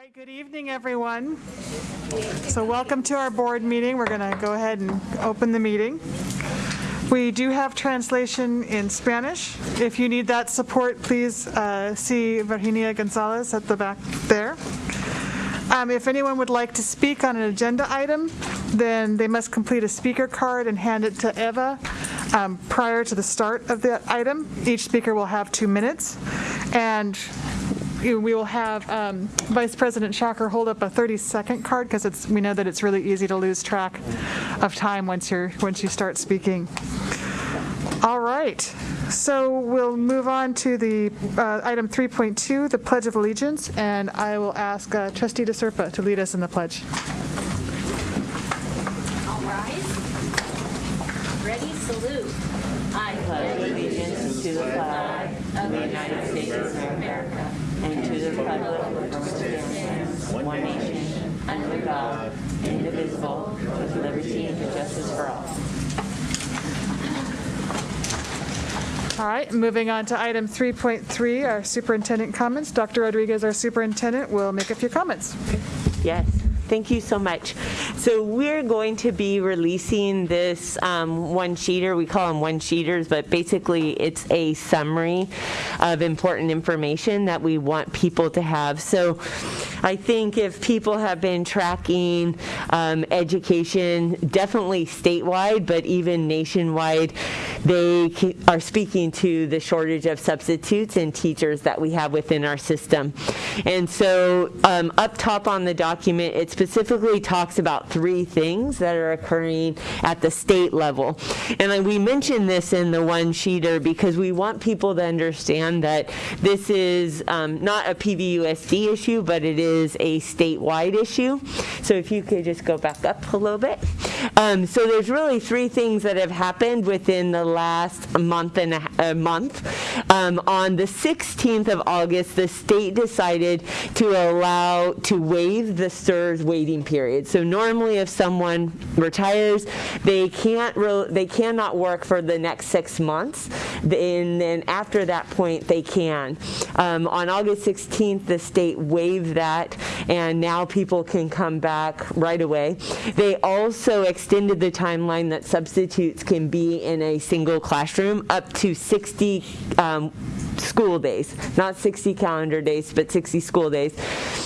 right, good evening, everyone. So welcome to our board meeting. We're going to go ahead and open the meeting. We do have translation in Spanish. If you need that support, please uh, see Virginia Gonzalez at the back there. Um, If anyone would like to speak on an agenda item, then they must complete a speaker card and hand it to Eva um, prior to the start of the item. Each speaker will have two minutes. And we will have um, Vice President Schacher hold up a 30-second card because it's, we know that it's really easy to lose track of time once you're, once you start speaking. All right, so we'll move on to the uh, item 3.2, the Pledge of Allegiance, and I will ask uh, Trustee DeSerpa to lead us in the pledge. All rise. Ready, salute. I pledge allegiance to the flag of the United States stands, one nation, under God, indivisible, with liberty and justice for all. All right, moving on to item 3.3, our superintendent comments. Dr. Rodriguez, our superintendent, will make a few comments. Yes, thank you so much. So we're going to be releasing this um, one-sheeter, we call them one-sheeters, but basically it's a summary of important information that we want people to have. So I think if people have been tracking um, education, definitely statewide, but even nationwide, they are speaking to the shortage of substitutes and teachers that we have within our system. And so um, up top on the document, it specifically talks about three things that are occurring at the state level. And we mentioned this in the one sheeter because we want people to understand that this is um, not a PVUSD issue, but it is a statewide issue. So if you could just go back up a little bit. Um, so there's really three things that have happened within the last month and a, a month. Um, on the 16th of August, the state decided to allow to waive the STRS waiting period. So normally, if someone retires, they can't they cannot work for the next six months, and then after that point, they can. Um, on August 16th, the state waived that, and now people can come back right away. They also extended the timeline that substitutes can be in a single classroom up to 60 um, school days, not 60 calendar days, but 60 school days.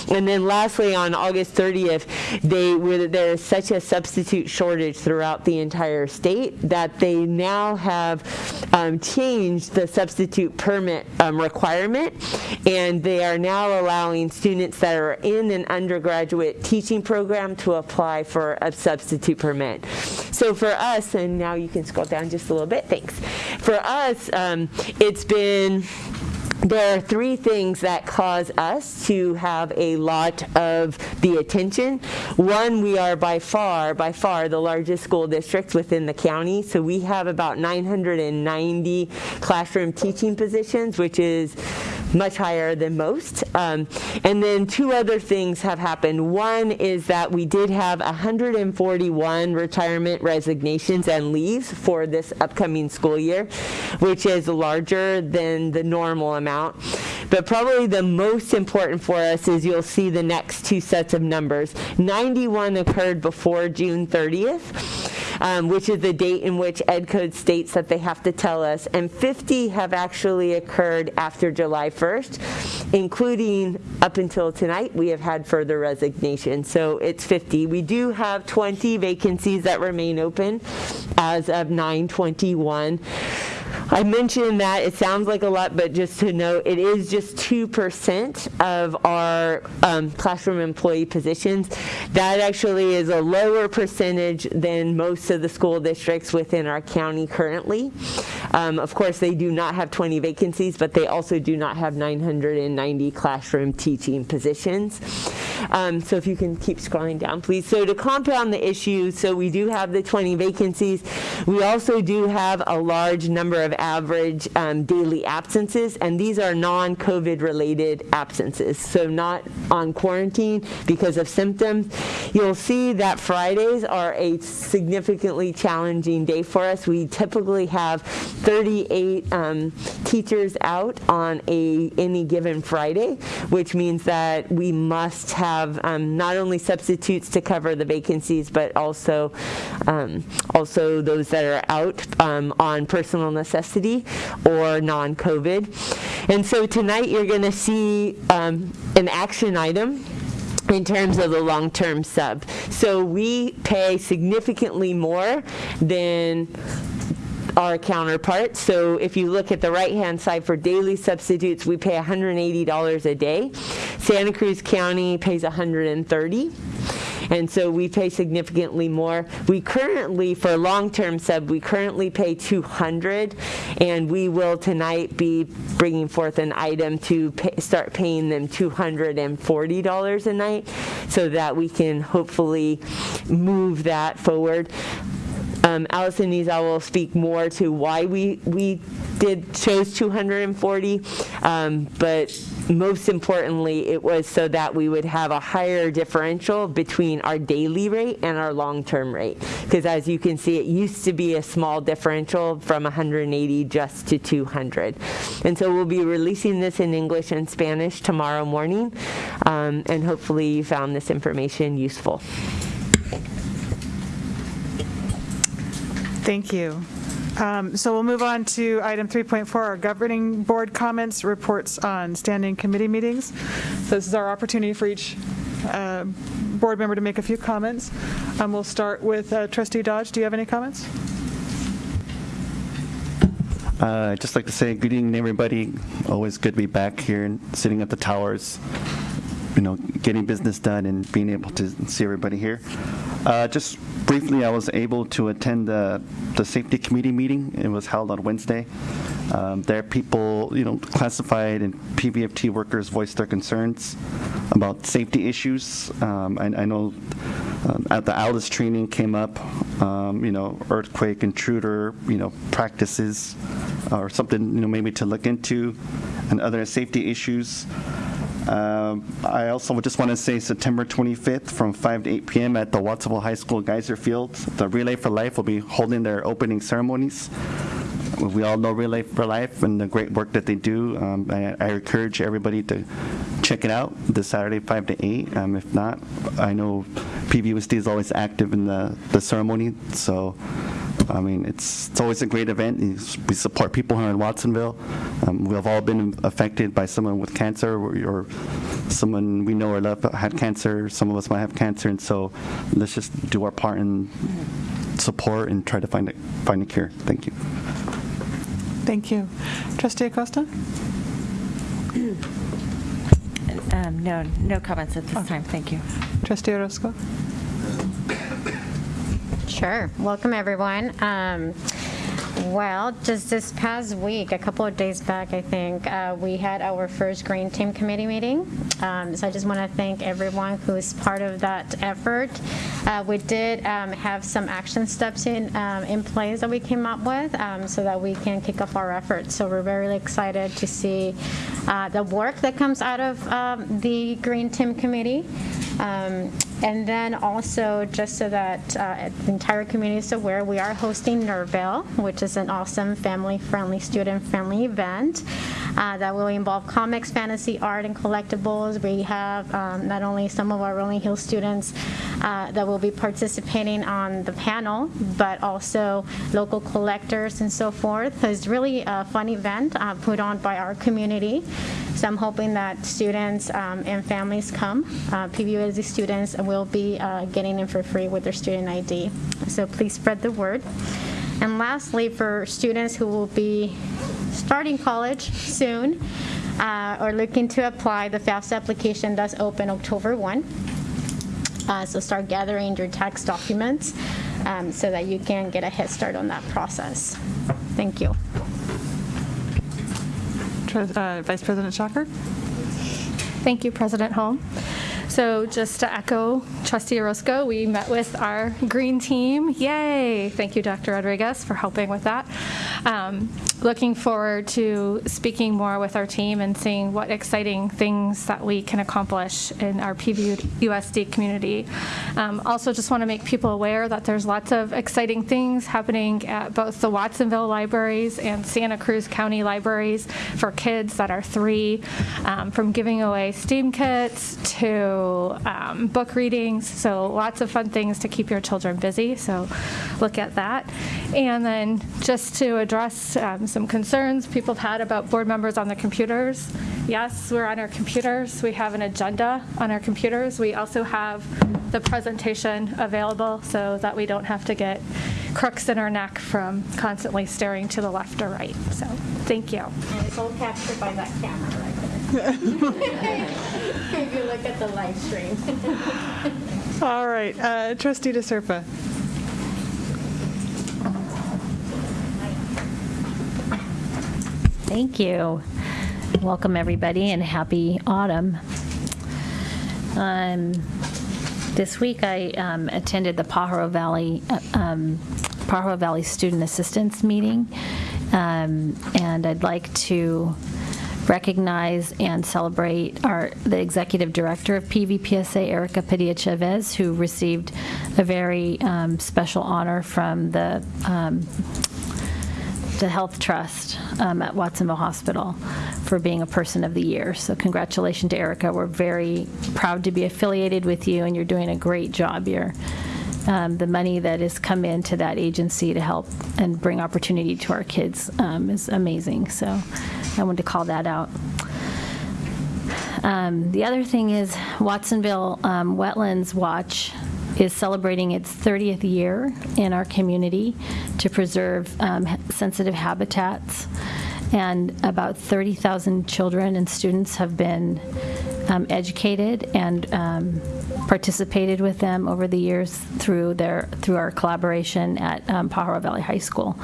And then lastly, on August 30th, they were, there is such a substitute shortage throughout the entire state that they now have um, changed the substitute permit um, requirement, and they are now allowing students that are in an undergraduate teaching program to apply for a substitute permit. So for us, and now you can scroll down just a little bit, thanks. For us, um, it's been there are three things that cause us to have a lot of the attention. One, we are by far, by far the largest school district within the county. So we have about 990 classroom teaching positions, which is much higher than most. Um, and then two other things have happened. One is that we did have 141 retirement resignations and leaves for this upcoming school year, which is larger than the normal amount. But probably the most important for us is you'll see the next two sets of numbers. 91 occurred before June 30th. Um, which is the date in which Ed Code states that they have to tell us, and 50 have actually occurred after July 1st, including up until tonight, we have had further resignations. So it's 50. We do have 20 vacancies that remain open as of 921. I mentioned that it sounds like a lot, but just to note, it is just 2% of our um, classroom employee positions. That actually is a lower percentage than most of the school districts within our county currently. Um, of course, they do not have 20 vacancies, but they also do not have 990 classroom teaching positions. Um, so if you can keep scrolling down, please. So to compound the issue, so we do have the 20 vacancies. We also do have a large number of average um, daily absences, and these are non-COVID related absences, so not on quarantine because of symptoms. You'll see that Fridays are a significantly challenging day for us. We typically have 38 um, teachers out on a any given Friday, which means that we must have um, not only substitutes to cover the vacancies, but also um, also those that are out um, on personal necessity or non-COVID. And so tonight you're going to see um, an action item in terms of the long-term sub. So we pay significantly more than our counterparts. So if you look at the right-hand side for daily substitutes, we pay $180 a day. Santa Cruz County pays 130, and so we pay significantly more. We currently, for long-term sub, we currently pay 200, and we will tonight be bringing forth an item to pay, start paying them $240 a night, so that we can hopefully move that forward. Um, Allison Nizal will speak more to why we, we did, chose 240, um, but most importantly, it was so that we would have a higher differential between our daily rate and our long-term rate. Because as you can see, it used to be a small differential from 180 just to 200. And so we'll be releasing this in English and Spanish tomorrow morning, um, and hopefully you found this information useful. Thank you. Um, So we'll move on to item 3.4, our governing board comments, reports on standing committee meetings. So This is our opportunity for each uh, board member to make a few comments. Um, We'll start with uh, trustee Dodge. Do you have any comments? Uh, I'd just like to say good evening, everybody. Always good to be back here and sitting at the towers, you know, getting business done and being able to see everybody here. Uh, Just briefly, I was able to attend the, the safety committee meeting. It was held on Wednesday. Um, There, people, you know, classified and PVFT workers voiced their concerns about safety issues. Um, I I know um, at the Alice training came up, um, you know, earthquake intruder, you know, practices, or something, you know, maybe to look into, and other safety issues. Um, I also just want to say September 25th from 5 to 8 p.m. at the Watsonville High School Geyser Field, the Relay for Life will be holding their opening ceremonies. We all know Relay for Life and the great work that they do. Um, I, I encourage everybody to check it out this Saturday, 5 to 8. Um, if not, I know PVUSD is always active in the, the ceremony, so I mean, it's, it's always a great event. We support people here in Watsonville. Um, we have all been affected by someone with cancer or, or someone we know or love had cancer. Some of us might have cancer, and so let's just do our part and support and try to find a, find a cure. Thank you. Thank you. Trustee Acosta? Um, No, no comments at this time, thank you. Trustee Orozco? Sure. Welcome, everyone. Um, well, just this past week, a couple of days back, I think, uh, we had our first Green Team Committee meeting. Um, so I just want to thank everyone who's part of that effort. Uh, we did um, have some action steps in um, in place that we came up with um, so that we can kick off our efforts. So we're very excited to see uh, the work that comes out of um, the Green Team Committee. And then also, just so that uh, the entire community is aware, we are hosting Nerville, which is an awesome family-friendly, student-friendly event uh, that will involve comics, fantasy, art, and collectibles. We have um, not only some of our Rolling Hills students uh, that will be participating on the panel, but also local collectors and so forth. It's really a fun event uh, put on by our community. So I'm hoping that students um, and families come. Uh, PVUSD students will be uh, getting in for free with their student ID. So please spread the word. And lastly, for students who will be starting college soon uh, or looking to apply, the FAFSA application does open October 1. Uh, So start gathering your tax documents um, so that you can get a head start on that process. Thank you. Uh, Vice President Schacher? Thank you, President Holm. So just to echo Trustee Orozco, we met with our green team. Yay! Thank you, Dr. Rodriguez, for helping with that. Um, looking forward to speaking more with our team and seeing what exciting things that we can accomplish in our PVUSD community. Um, Also, just want to make people aware that there's lots of exciting things happening at both the Watsonville libraries and Santa Cruz County libraries for kids that are three, um, from giving away STEAM kits to um, book readings. So lots of fun things to keep your children busy. So look at that. And then just to address um, some concerns people have had about board members on the computers. Yes, we're on our computers. We have an agenda on our computers. We also have the presentation available so that we don't have to get crooks in our neck from constantly staring to the left or right. So thank you. And it's all captured by that camera right. If you look at the live stream. All right, uh, trustee DeSerpa. Thank you. Welcome, everybody, and happy autumn. Um, This week, I um, attended the Pajaro Valley, uh, um, Pajaro Valley Student Assistance Meeting, Um, and I'd like to recognize and celebrate our, the Executive Director of PVPSA, Erica Padilla Chavez, who received a very um, special honor from the um, the Health Trust um, at Watsonville Hospital for being a Person of the Year. So congratulations to Erica. We're very proud to be affiliated with you, and you're doing a great job. You're, um, the money that has come into that agency to help and bring opportunity to our kids um, is amazing. So I wanted to call that out. Um, The other thing is Watsonville um, Wetlands Watch is celebrating its 30th year in our community to preserve um, sensitive habitats. And about 30,000 children and students have been um, educated and um, participated with them over the years through their, through our collaboration at um, Pajaro Valley High School.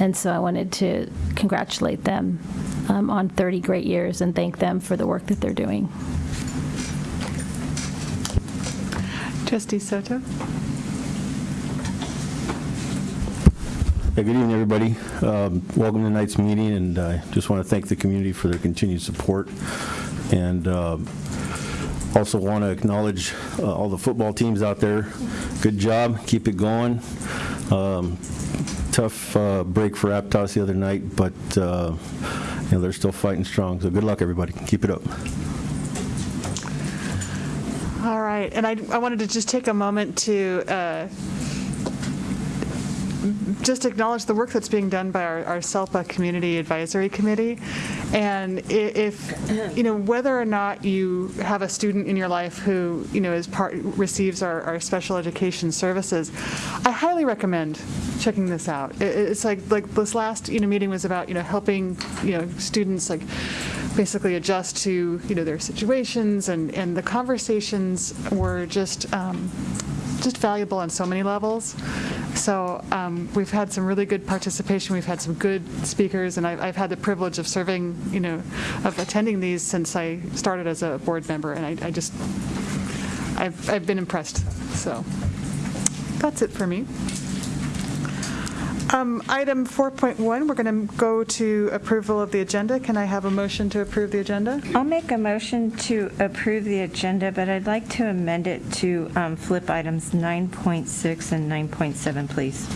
And so I wanted to congratulate them um, on 30 great years and thank them for the work that they're doing. Trustee Soto? Yeah, Good evening, everybody. Um, Welcome to tonight's meeting, and I just want to thank the community for their continued support. And um, also want to acknowledge uh, all the football teams out there. Good job, keep it going. Um, Tough uh, break for Aptos the other night, but, uh, you know, they're still fighting strong, so good luck, everybody. Keep it up. All right, and I, I wanted to just take a moment to uh, just acknowledge the work that's being done by our, our SELPA Community Advisory Committee. And if, you know, whether or not you have a student in your life who, you know, is part, receives our, our special education services, I highly recommend checking this out. It's like, like this last, you know, meeting was about, you know, helping, you know, students like basically adjust to, you know, their situations and, and the conversations were just, um, just valuable on so many levels. So um, we've had some really good participation. We've had some good speakers, and I've, I've had the privilege of serving, you know, of attending these since I started as a board member, and I, I just, I've, I've been impressed. So that's it for me. Um, Item 4.1, we're going to go to approval of the agenda. Can I have a motion to approve the agenda? I'll make a motion to approve the agenda, but I'd like to amend it to um, flip items 9.6 and 9.7, please.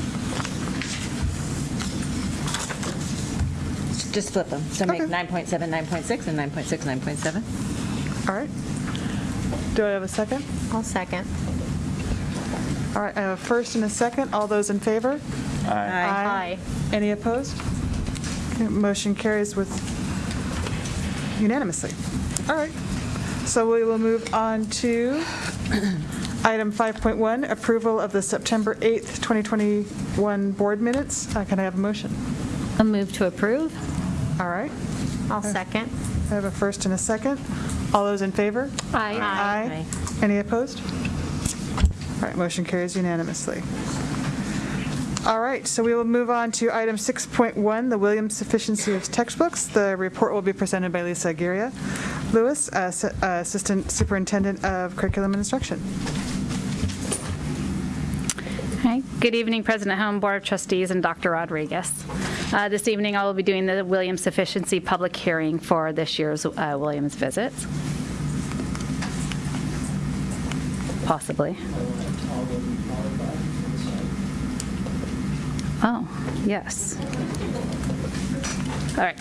Just flip them. So make Okay. 9.7, 9.6, and 9.6, 9.7. All right. Do I have a second? I'll second. All right, I have a first and a second. All those in favor? Aye. Aye. Any opposed? Okay, Motion carries with unanimously. All right. So we will move on to item 5.1, approval of the September 8th, 2021 board minutes. Uh, Can I have a motion? A move to approve? All right. I'll second. I have a first and a second. All those in favor? Aye. Aye. Any opposed? All right, motion carries unanimously. All right, so we will move on to item 6.1, the Williams sufficiency of textbooks. The report will be presented by Lisa Aguirre Lewis, uh, uh, Assistant Superintendent of Curriculum and Instruction. Hi, good evening, President Holm, Board of Trustees, and Dr. Rodriguez. Uh, This evening, I will be doing the Williams sufficiency public hearing for this year's uh, Williams visits. Possibly. Oh, yes. All right.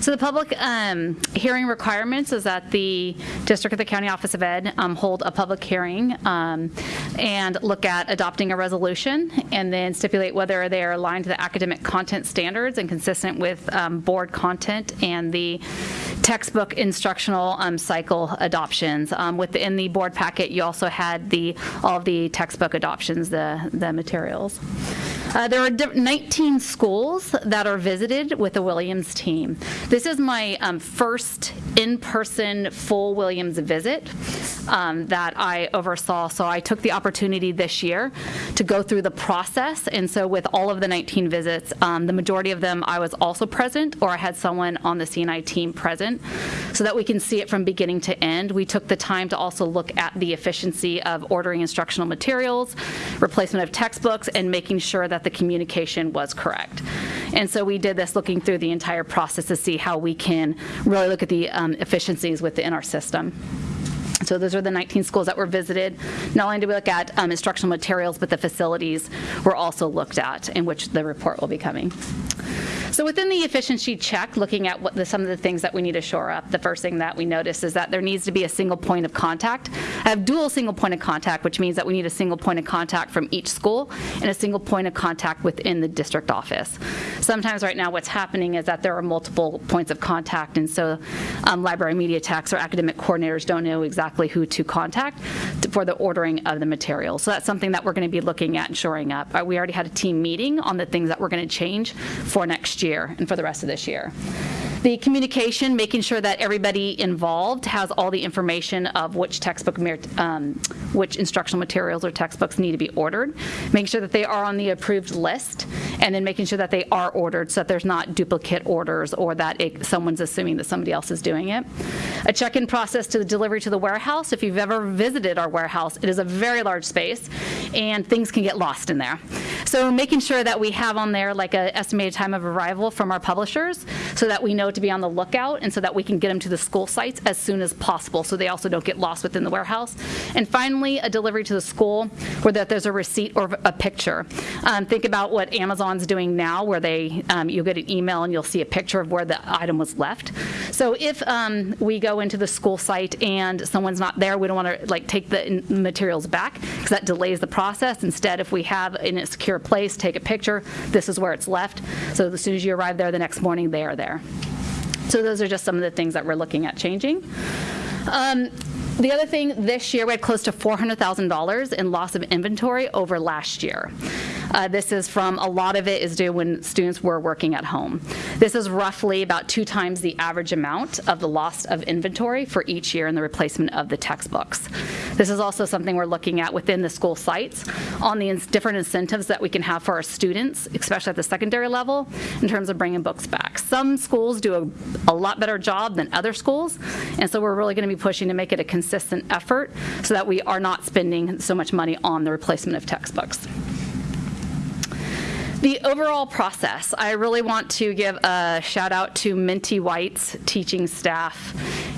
So the public um, hearing requirements is that the district of the County Office of Ed um, hold a public hearing um, and look at adopting a resolution and then stipulate whether they are aligned to the academic content standards and consistent with um, board content and the textbook instructional um, cycle adoptions. Um, Within the board packet, you also had the, all of the textbook adoptions, the, the materials. Uh, There are 19 schools that are visited with the Williams team. This is my um, first in-person full Williams visit um, that I oversaw, so I took the opportunity this year to go through the process, and so with all of the 19 visits, um, the majority of them, I was also present, or I had someone on the CNI team present, so that we can see it from beginning to end. We took the time to also look at the efficiency of ordering instructional materials, replacement of textbooks, and making sure that the communication was correct. And so we did this looking through the entire process to see how we can really look at the um, efficiencies within our system. So those are the 19 schools that were visited. Not only did we look at um, instructional materials, but the facilities were also looked at, in which the report will be coming. So within the efficiency check, looking at what the, some of the things that we need to shore up, the first thing that we notice is that there needs to be a single point of contact. I have dual single point of contact, which means that we need a single point of contact from each school and a single point of contact within the district office. Sometimes right now what's happening is that there are multiple points of contact, and so um, library media techs or academic coordinators don't know exactly who to contact for the ordering of the materials. So that's something that we're going to be looking at and shoring up. Uh, We already had a team meeting on the things that we're going to change for next year and for the rest of this year. The communication, making sure that everybody involved has all the information of which textbook, um, which instructional materials or textbooks need to be ordered, making sure that they are on the approved list, and then making sure that they are ordered so that there's not duplicate orders or that it- someone's assuming that somebody else is doing it. A check-in process to the delivery to the warehouse. If you've ever visited our warehouse, it is a very large space, and things can get lost in there. So making sure that we have on there like an estimated time of arrival from our publishers, so that we know to be on the lookout, and so that we can get them to the school sites as soon as possible, so they also don't get lost within the warehouse. And finally, a delivery to the school where that there's a receipt or a picture. Um, Think about what Amazon's doing now, where they, um, you'll get an email and you'll see a picture of where the item was left. So if um, we go into the school site and someone's not there, we don't want to like take the materials back, because that delays the process. Instead, if we have in a secure place, take a picture, this is where it's left. So as soon as you arrive there the next morning, they are there. So those are just some of the things that we're looking at changing. Um, The other thing, this year, we had close to $400,000 in loss of inventory over last year. Uh, This is from, a lot of it is due when students were working at home. This is roughly about two times the average amount of the loss of inventory for each year in the replacement of the textbooks. This is also something we're looking at within the school sites on the different incentives that we can have for our students, especially at the secondary level, in terms of bringing books back. Some schools do a, a lot better job than other schools, and so we're really going to be pushing to make it a consistent effort so that we are not spending so much money on the replacement of textbooks. The overall process, I really want to give a shout out to Mintie White's teaching staff,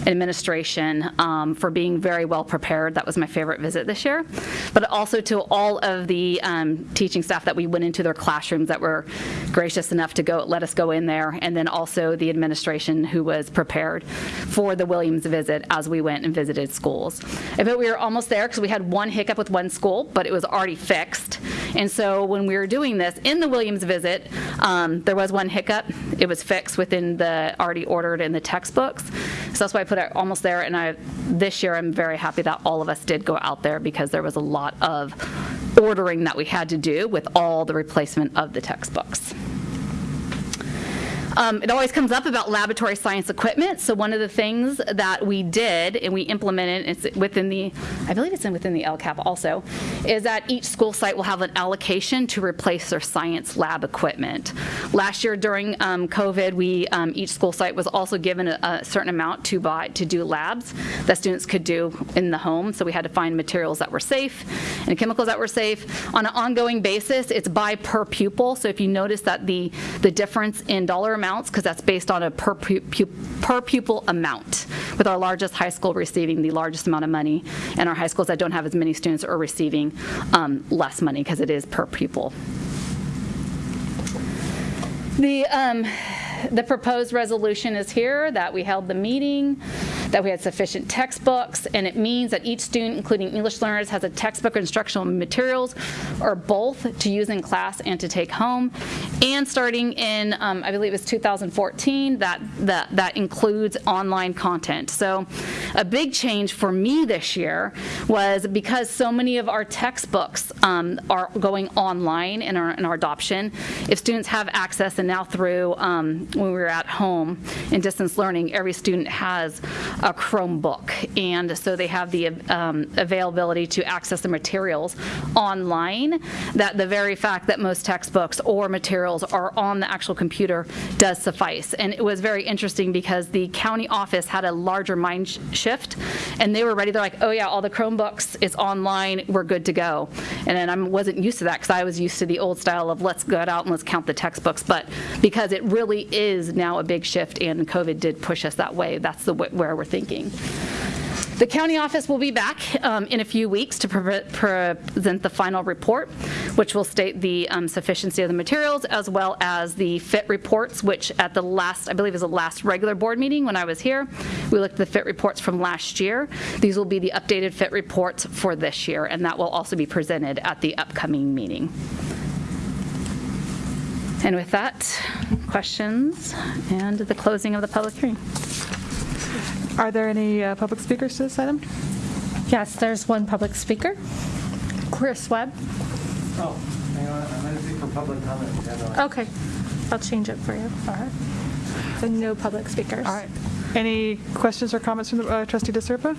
administration um, for being very well prepared. That was my favorite visit this year. But also to all of the um, teaching staff that we went into their classrooms that were gracious enough to go let us go in there, and then also the administration who was prepared for the Williams visit as we went and visited schools. I bet we were almost there because we had one hiccup with one school, but it was already fixed. And so when we were doing this, in the Williams visit, um, there was one hiccup. It was fixed within the already ordered in the textbooks. So that's why I put it almost there. And I, this year, I'm very happy that all of us did go out there because there was a lot of ordering that we had to do with all the replacement of the textbooks. Um, It always comes up about laboratory science equipment. So one of the things that we did and we implemented, it's within the, I believe it's in within the LCAP also, is that each school site will have an allocation to replace their science lab equipment. Last year during um, COVID, we, um, each school site was also given a a certain amount to buy, to do labs that students could do in the home. So we had to find materials that were safe and chemicals that were safe. On an ongoing basis, it's by per pupil. So if you notice that the, the difference in dollar amounts, because that's based on a per pu- per pupil amount, with our largest high school receiving the largest amount of money, and our high schools that don't have as many students are receiving um, less money because it is per pupil. The, um, the proposed resolution is here, that we held the meeting, that we had sufficient textbooks, and it means that each student, including English learners, has a textbook or instructional materials, or both, to use in class and to take home. And starting in, um, I believe it was 2014, that, that, that includes online content. So a big change for me this year was because so many of our textbooks um, are going online in our, in our adoption, if students have access, and now through, um, when we were at home in distance learning, every student has a Chromebook. And so they have the um, availability to access the materials online, that the very fact that most textbooks or materials are on the actual computer does suffice. And it was very interesting because the county office had a larger mind sh- shift, and they were ready, they're like, oh yeah, all the Chromebooks is online, we're good to go. And then I wasn't used to that because I was used to the old style of let's go out and let's count the textbooks. But because it really is now a big shift and COVID did push us that way, that's the wh- where we're thinking. The county office will be back um, in a few weeks to pre- present the final report, which will state the um, sufficiency of the materials as well as the fit reports, which at the last, I believe is the last regular board meeting when I was here, we looked at the fit reports from last year. These will be the updated fit reports for this year, and that will also be presented at the upcoming meeting. And with that, questions and the closing of the public hearing. Are there any uh, public speakers to this item? Yes, there's one public speaker, Chris Webb. Oh, hang on, I'm going to speak for public comment. Okay, I'll change it for you. All right. So no public speakers. All right. Any questions or comments from the uh, trustee DeSerpa?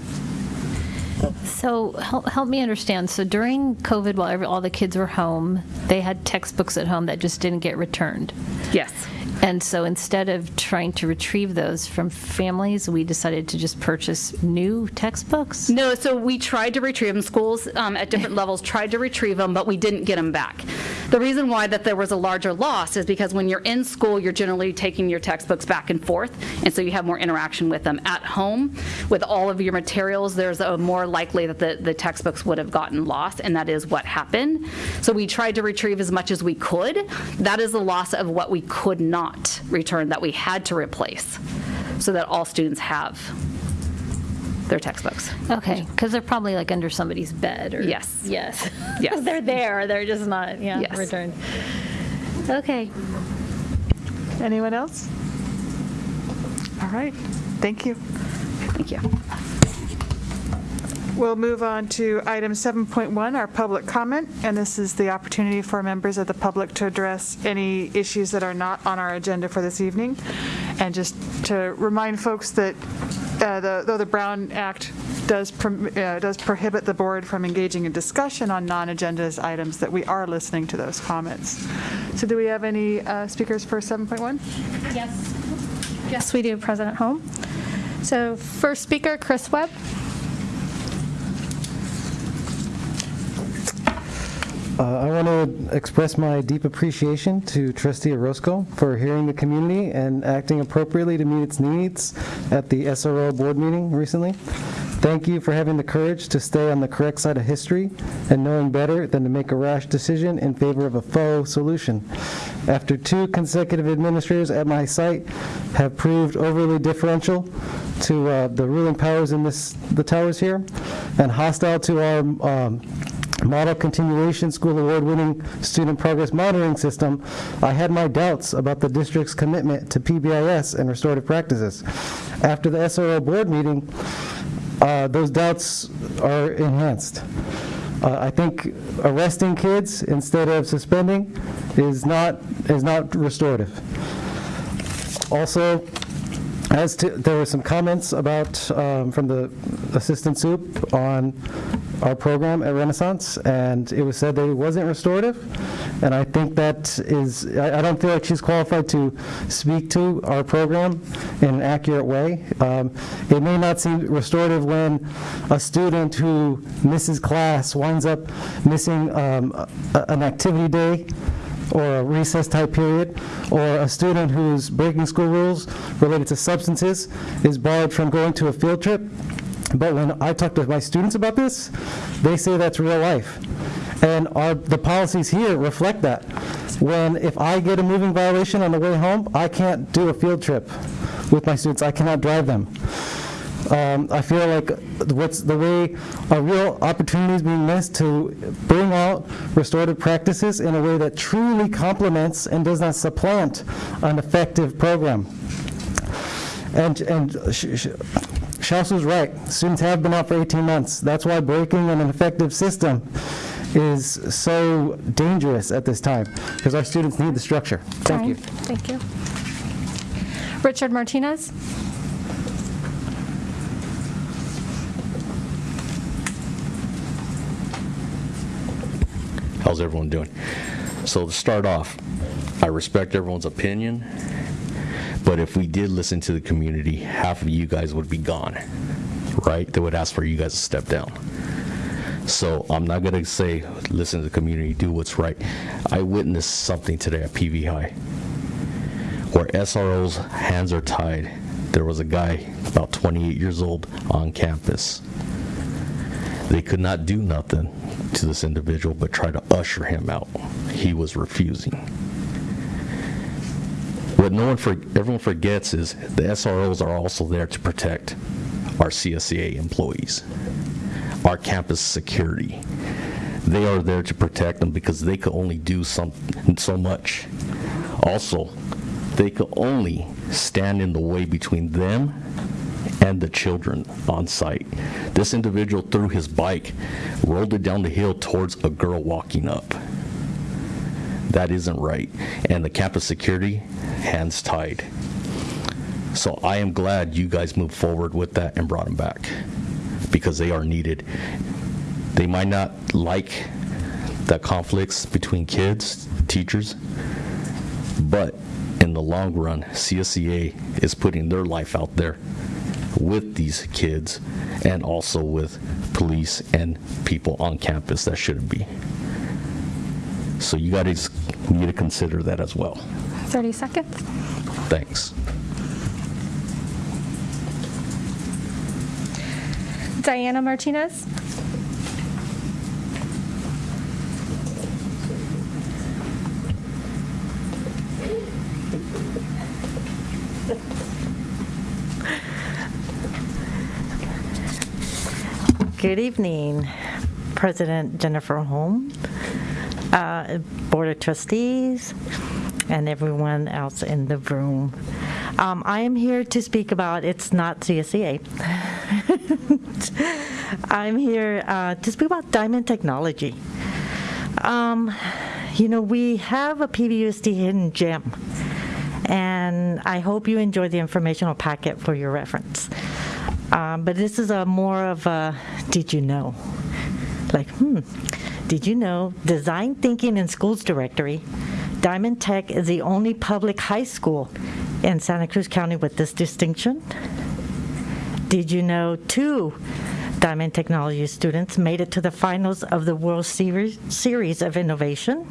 So help, help me understand. So during COVID, while every, all the kids were home, they had textbooks at home that just didn't get returned. Yes. And so instead of trying to retrieve those from families, we decided to just purchase new textbooks? No, so we tried to retrieve them. Schools um, at different levels tried to retrieve them, but we didn't get them back. The reason why that there was a larger loss is because when you're in school, you're generally taking your textbooks back and forth, and so you have more interaction with them. At home, with all of your materials, there's a more likely that the, the textbooks would have gotten lost, and that is what happened. So we tried to retrieve as much as we could. That is the loss of what we could not return, that we had to replace, so that all students have their textbooks. Okay, because they're probably like under somebody's bed or? Yes. Yes. Yes. They're there, they're just not, yeah, Yes. returned. Okay. Anyone else? All right, thank you. Thank you. We'll move on to item 7.1, our public comment, and this is the opportunity for members of the public to address any issues that are not on our agenda for this evening. And just to remind folks that uh, the- though the Brown Act does uh, does prohibit the board from engaging in discussion on non-agenda items, that we are listening to those comments. So do we have any uh, speakers for 7.1? Yes. Yes, we do, President Holm. So first speaker, Chris Webb. Uh, I want to express my deep appreciation to trustee Orozco for hearing the community and acting appropriately to meet its needs at the SRO board meeting recently. Thank you for having the courage to stay on the correct side of history and knowing better than to make a rash decision in favor of a faux solution. After two consecutive administrators at my site have proved overly differential to uh, the ruling powers in this, the towers here, and hostile to our um, Model Continuation School Award-winning Student Progress Monitoring System, I had my doubts about the district's commitment to PBIS and restorative practices. After the SRO board meeting, uh, those doubts are enhanced. Uh, I think arresting kids instead of suspending is not, is not restorative. Also, as to, there were some comments about, um, from the assistant soup on our program at Renaissance, and it was said that it wasn't restorative, and I think that is, I I don't feel like she's qualified to speak to our program in an accurate way. Um, It may not seem restorative when a student who misses class winds up missing um, a- an activity day or a recess type period, or a student who's breaking school rules related to substances is barred from going to a field trip. But when I talk to my students about this, they say that's real life. And our, the policies here reflect that. When, if I get a moving violation on the way home, I can't do a field trip with my students, I cannot drive them. Um, I feel like what's the way a real opportunity is being missed to bring out restorative practices in a way that truly complements and does not supplant an effective program. And, and Sh- Sh- was right. Students have been out for 18 months. That's why breaking an effective system is so dangerous at this time, because our students need the structure. Thank you. Thank you. Richard Martinez? How's everyone doing? So to start off, I respect everyone's opinion, but if we did listen to the community, half of you guys would be gone, right? They would ask for you guys to step down. So I'm not gonna say, listen to the community, do what's right. I witnessed something today at PV High where SRO's hands are tied. There was a guy about 28 years old on campus. They could not do nothing to this individual but try to usher him out. He was refusing. What no one, for, everyone forgets is the SROs are also there to protect our CSEA employees, our campus security. They are there to protect them because they could only do some, so much. Also, they could only stand in the way between them and the children on site. This individual threw his bike, rolled it down the hill towards a girl walking up. That isn't right. And the campus security, hands tied. So I am glad you guys moved forward with that and brought them back because they are needed. They might not like the conflicts between kids, teachers, but in the long run, CSEA is putting their life out there with these kids and also with police and people on campus that shouldn't be. So you got guys need to consider that as well. 30 seconds. Thanks. Diana Martinez? Good evening, President Jennifer Holm, uh, Board of Trustees, and everyone else in the room. Um, I am here to speak about, it's not CSEA. I'm here uh, to speak about Diamond Technology. Um, You know, we have a PVUSD hidden gem, and I hope you enjoy the informational packet for your reference. Um, But this is a more of a, did you know? Like, hmm, did you know Design Thinking in Schools Directory, Diamond Tech is the only public high school in Santa Cruz County with this distinction? Did you know two Diamond Technology students made it to the finals of the World Series Series of Innovation?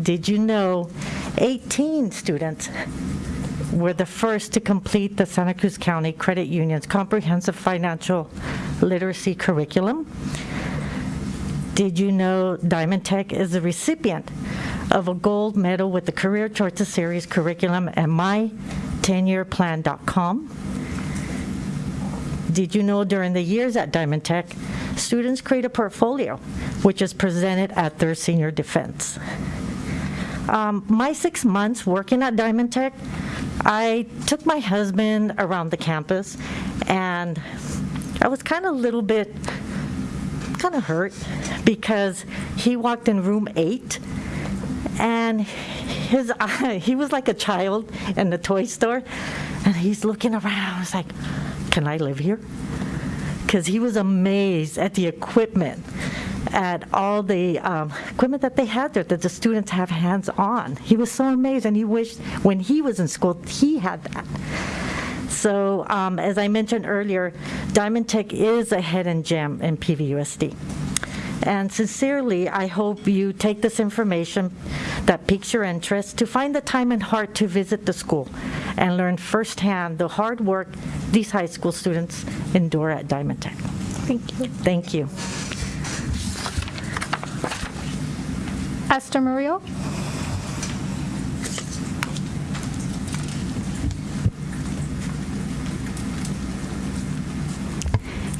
Did you know 18 students were the first to complete the Santa Cruz County Credit Union's comprehensive financial literacy curriculum? Did you know Diamond Tech is the recipient of a gold medal with the Career Choices Series curriculum at my10yearplan.com? Did you know during the years at Diamond Tech, students create a portfolio, which is presented at their senior defense? Um, my six months working at Diamond Tech, I took my husband around the campus, and I was kind of a little bit, kind of hurt, because he walked in room eight, and his eye, he was like a child in the toy store, and he's looking around. I was like, can I live here? Because he was amazed at the equipment, at all the um, equipment that they had there that the students have hands on. He was so amazed, and he wished when he was in school he had that. So, um, as I mentioned earlier, Diamond Tech is a hidden gem in PVUSD. And sincerely, I hope you take this information that piques your interest to find the time and heart to visit the school and learn firsthand the hard work these high school students endure at Diamond Tech. Thank you. Thank you. Esther Murillo?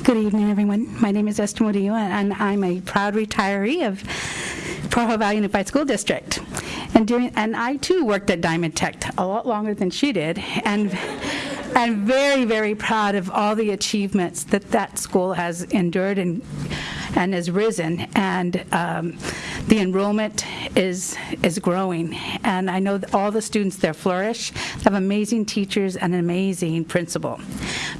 Good evening, everyone. My name is Esther Murillo, and I'm a proud retiree of Pajaro Valley Unified School District. And during, and I too worked at Diamond Tech a lot longer than she did, and I'm very, very proud of all the achievements that that school has endured and and has risen, and um, the enrollment is is growing. And I know all the students there flourish, have amazing teachers and an amazing principal.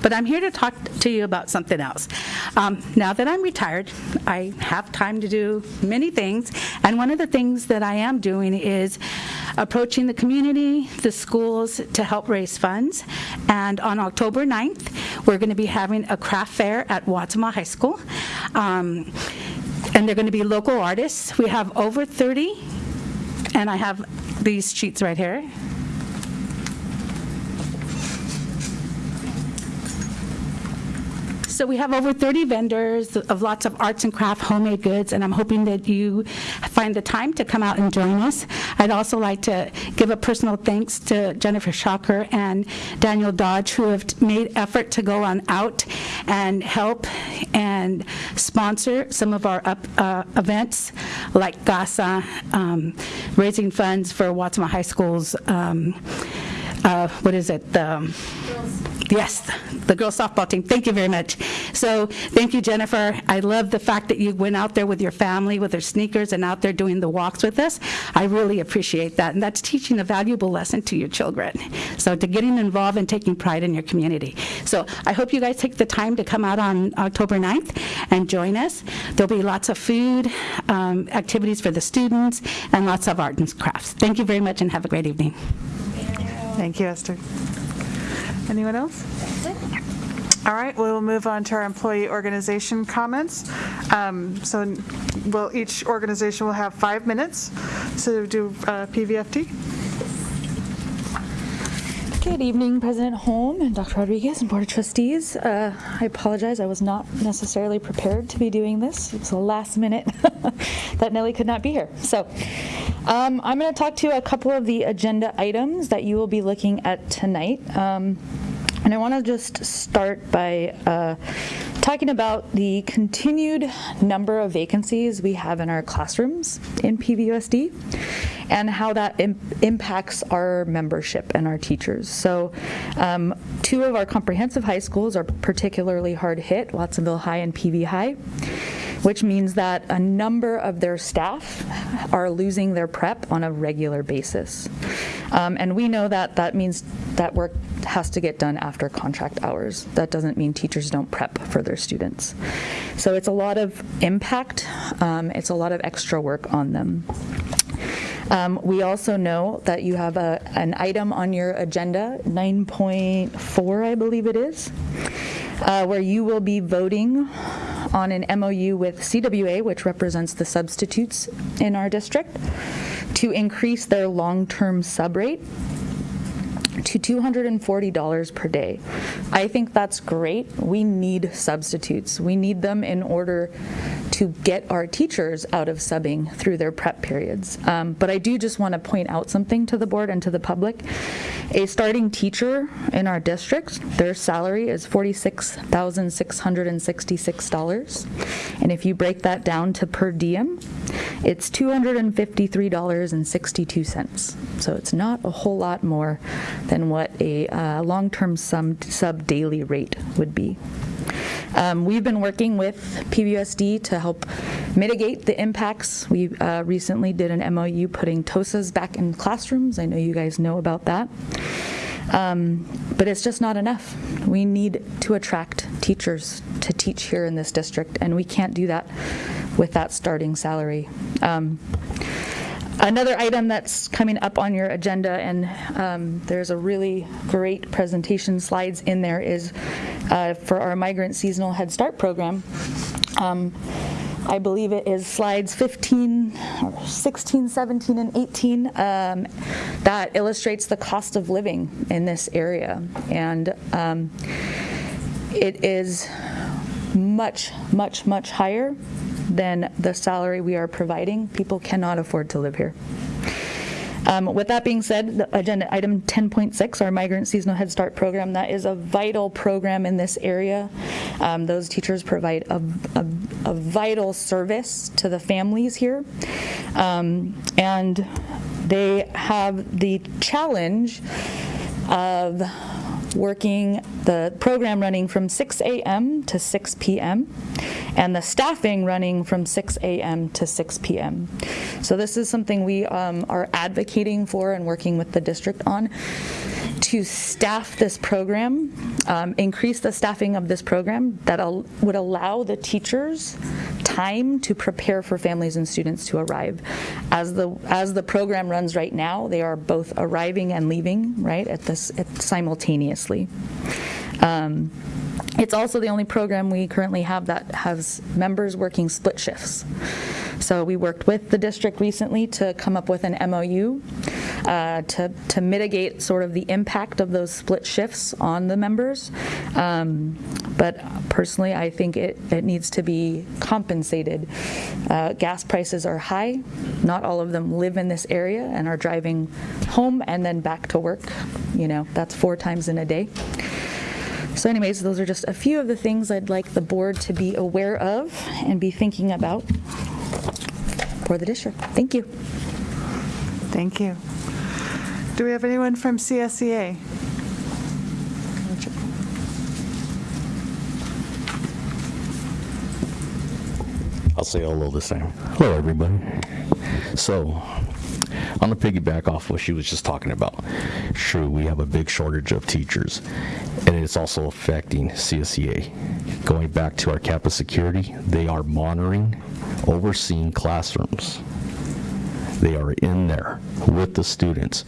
But I'm here to talk to you about something else. Um, now that I'm retired, I have time to do many things, and one of the things that I am doing is approaching the community, the schools, to help raise funds. And on October 9th, we're going to be having a craft fair at Watsima High School. Um, and they're going to be local artists. We have over 30, and I have these sheets right here. So we have over 30 vendors of lots of arts and craft homemade goods, and I'm hoping that you find the time to come out and join us. I'd also like to give a personal thanks to Jennifer Schacher and Daniel Dodge, who have made effort to go on out and help and sponsor some of our up, uh, events, like GASA, um, raising funds for Watsima High School's, um, uh, what is it, the, Yes, the girls softball team. Thank you very much. So thank you, Jennifer. I love the fact that you went out there with your family, with their sneakers, and out there doing the walks with us. I really appreciate that, and that's teaching a valuable lesson to your children. So to getting involved and taking pride in your community. So I hope you guys take the time to come out on October 9th and join us. There'll be lots of food, um, activities for the students, and lots of art and crafts. Thank you very much, and have a great evening. Thank you, Esther. Anyone else? All right, we'll move on to our employee organization comments. Um, So will, each organization will have five minutes to do uh, PVFT. Good evening, President Holm and Dr. Rodriguez and Board of Trustees. Uh, I apologize, I was not necessarily prepared to be doing this. It was a last minute that Nellie could not be here. So um, I'm going to talk to you a couple of the agenda items that you will be looking at tonight. Um, and I want to just start by uh, talking about the continued number of vacancies we have in our classrooms in PVUSD and how that Im- impacts our membership and our teachers. So, um, two of our comprehensive high schools are particularly hard hit Watsonville High and PV High, which means that a number of their staff are losing their prep on a regular basis. Um, and we know that that means that work has to get done after contract hours. That doesn't mean teachers don't prep for their students. So it's a lot of impact, um, it's a lot of extra work on them. Um, we also know that you have a, an item on your agenda, 9.4, I believe it is, uh, where you will be voting on an MOU with CWA, which represents the substitutes in our district, to increase their long-term sub rate to $240 per day. I think that's great. We need substitutes. We need them in order to get our teachers out of subbing through their prep periods. Um, but I do just want to point out something to the board and to the public. A starting teacher in our district, their salary is $46,666. And if you break that down to per diem, it's $253.62. So it's not a whole lot more than what a uh, long-term sub, sub daily rate would be. Um, We've been working with PVUSD to help mitigate the impacts. We uh, recently did an MOU putting TOSAs back in classrooms. I know you guys know about that. Um, But it's just not enough. We need to attract teachers to teach here in this district, and we can't do that with that starting salary. Um, Another item that's coming up on your agenda, and um, there's a really great presentation slides in there, is uh, for our migrant seasonal Head Start program. Um, I believe it is slides 15, 16, 17, and 18 um, that illustrates the cost of living in this area. And um, it is much, much, much higher than the salary we are providing. People cannot afford to live here. Um, With that being said, the agenda item 10.6, our migrant seasonal Head Start program, that is a vital program in this area. Um, Those teachers provide a, a- a vital service to the families here. Um, And they have the challenge of working, the program running from 6 a.m. to 6 p.m., and the staffing running from 6 a.m. to 6 p.m. So this is something we um, are advocating for and working with the district on to staff this program, um, increase the staffing of this program that al- would allow the teachers time to prepare for families and students to arrive. As the as the program runs right now, they are both arriving and leaving right at this at simultaneously. Um, it's also the only program we currently have that has members working split shifts. So we worked with the district recently to come up with an MOU uh, to, to mitigate sort of the impact of those split shifts on the members. Um, But personally, I think it, it needs to be compensated. Uh, Gas prices are high. Not all of them live in this area and are driving home and then back to work. You know, that's four times in a day. So anyways, those are just a few of the things I'd like the board to be aware of and be thinking about for the district. Thank you. Thank you. Do we have anyone from CSEA? I'll say hello this time. Hello, everybody. So, on the piggyback off what she was just talking about, true, we have a big shortage of teachers, and it's also affecting CSEA. Going back to our campus security, they are monitoring, overseeing classrooms. They are in there with the students,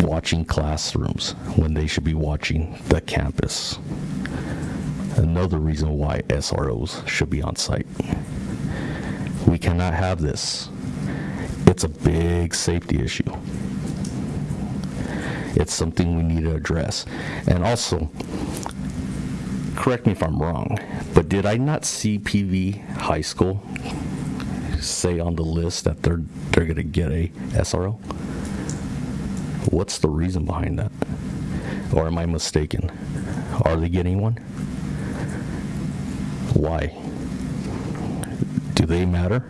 watching classrooms when they should be watching the campus. Another reason why SROs should be on site. We cannot have this. It's a big safety issue. It's something we need to address. And also, correct me if I'm wrong, but did I not see PV High School say on the list that they're they're going to get a SRO? What's the reason behind that? Or am I mistaken? Are they getting one? Why? Do they matter?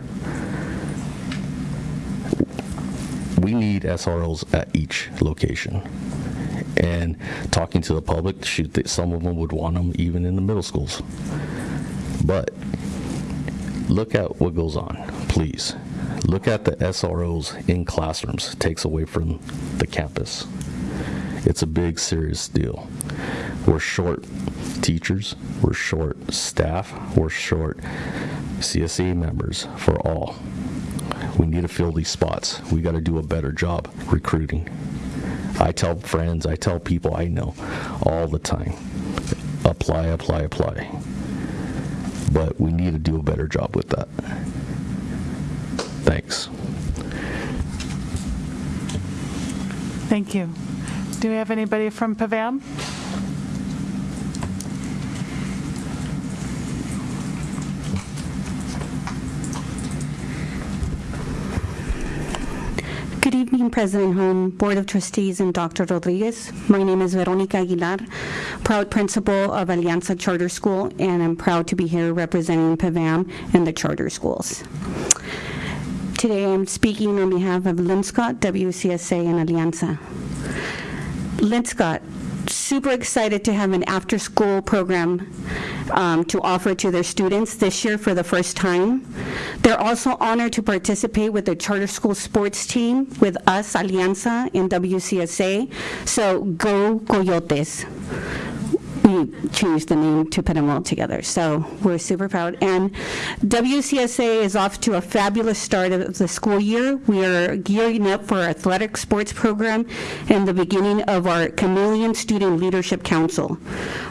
We need SROs at each location. And talking to the public, shoot, that some of them would want them even in the middle schools. But look at what goes on, please. Look at the SROs in classrooms, takes away from the campus. It's a big, serious deal. We're short teachers, we're short staff, we're short CSA members for all. We need to fill these spots. We got to do a better job recruiting. I tell friends, I tell people I know all the time apply, apply, apply. But we need to do a better job with that. Thanks. Thank you. Do we have anybody from PAVAM? Good evening, President Holm, Board of Trustees, and Dr. Rodriguez. My name is Veronica Aguilar, proud principal of Alianza Charter School, and I'm proud to be here representing PAVAM and the charter schools. Today, I'm speaking on behalf of Linscott, WCSA, and Alianza. Linscott super excited to have an after-school program um, to offer to their students this year for the first time. They're also honored to participate with the charter school sports team with us, Alianza, and WCSA. So go Coyotes we changed the name to put them all together. So we're super proud. And WCSA is off to a fabulous start of the school year. We are gearing up for our athletic sports program and the beginning of our Chameleon Student Leadership Council.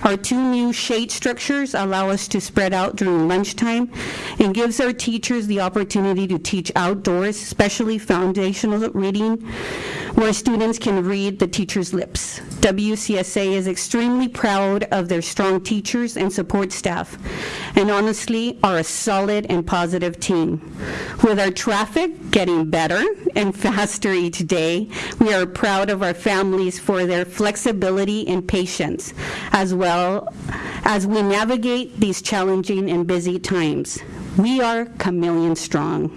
Our two new shade structures allow us to spread out during lunchtime and gives our teachers the opportunity to teach outdoors, especially foundational reading, where students can read the teacher's lips. WCSA is extremely proud of their strong teachers and support staff, and honestly are a solid and positive team. With our traffic getting better and faster each day, we are proud of our families for their flexibility and patience, as well as we navigate these challenging and busy times. We are chameleon strong.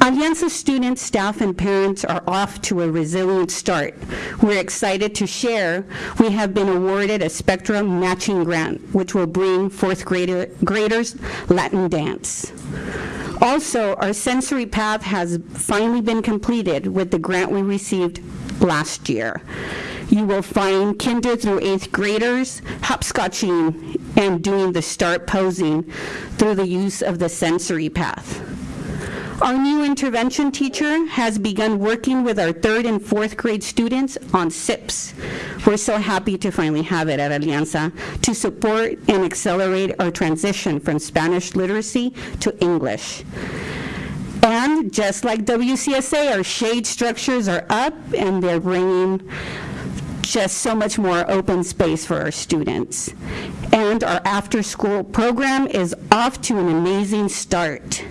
Alianza students, staff, and parents are off to a resilient start. We're excited to share we have been awarded a Spectrum matching grant, which will bring fourth grader, graders Latin dance. Also, our sensory path has finally been completed with the grant we received last year. You will find kinder through eighth graders hopscotching and doing the start posing through the use of the sensory path. Our new intervention teacher has begun working with our third and fourth grade students on SIPPS. We're so happy to finally have it at Alianza to support and accelerate our transition from Spanish literacy to English. And just like WCSA, our shade structures are up and they're bringing just so much more open space for our students. And our after-school program is off to an amazing start.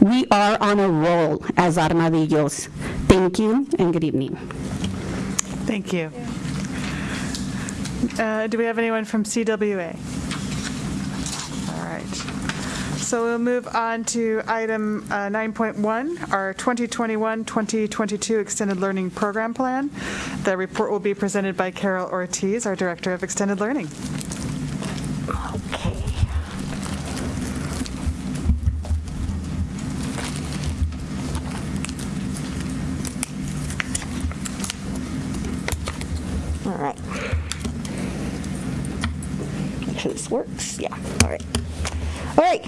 We are on a roll as Armadillos. Thank you and good evening. Thank you. Uh, Do we have anyone from CWA? All right. So we'll move on to item uh, 9.1, our 2021-2022 Extended Learning Program Plan. The report will be presented by Carol Ortiz, our Director of Extended Learning. Okay. All right. Make sure this works. Yeah, all right. All right.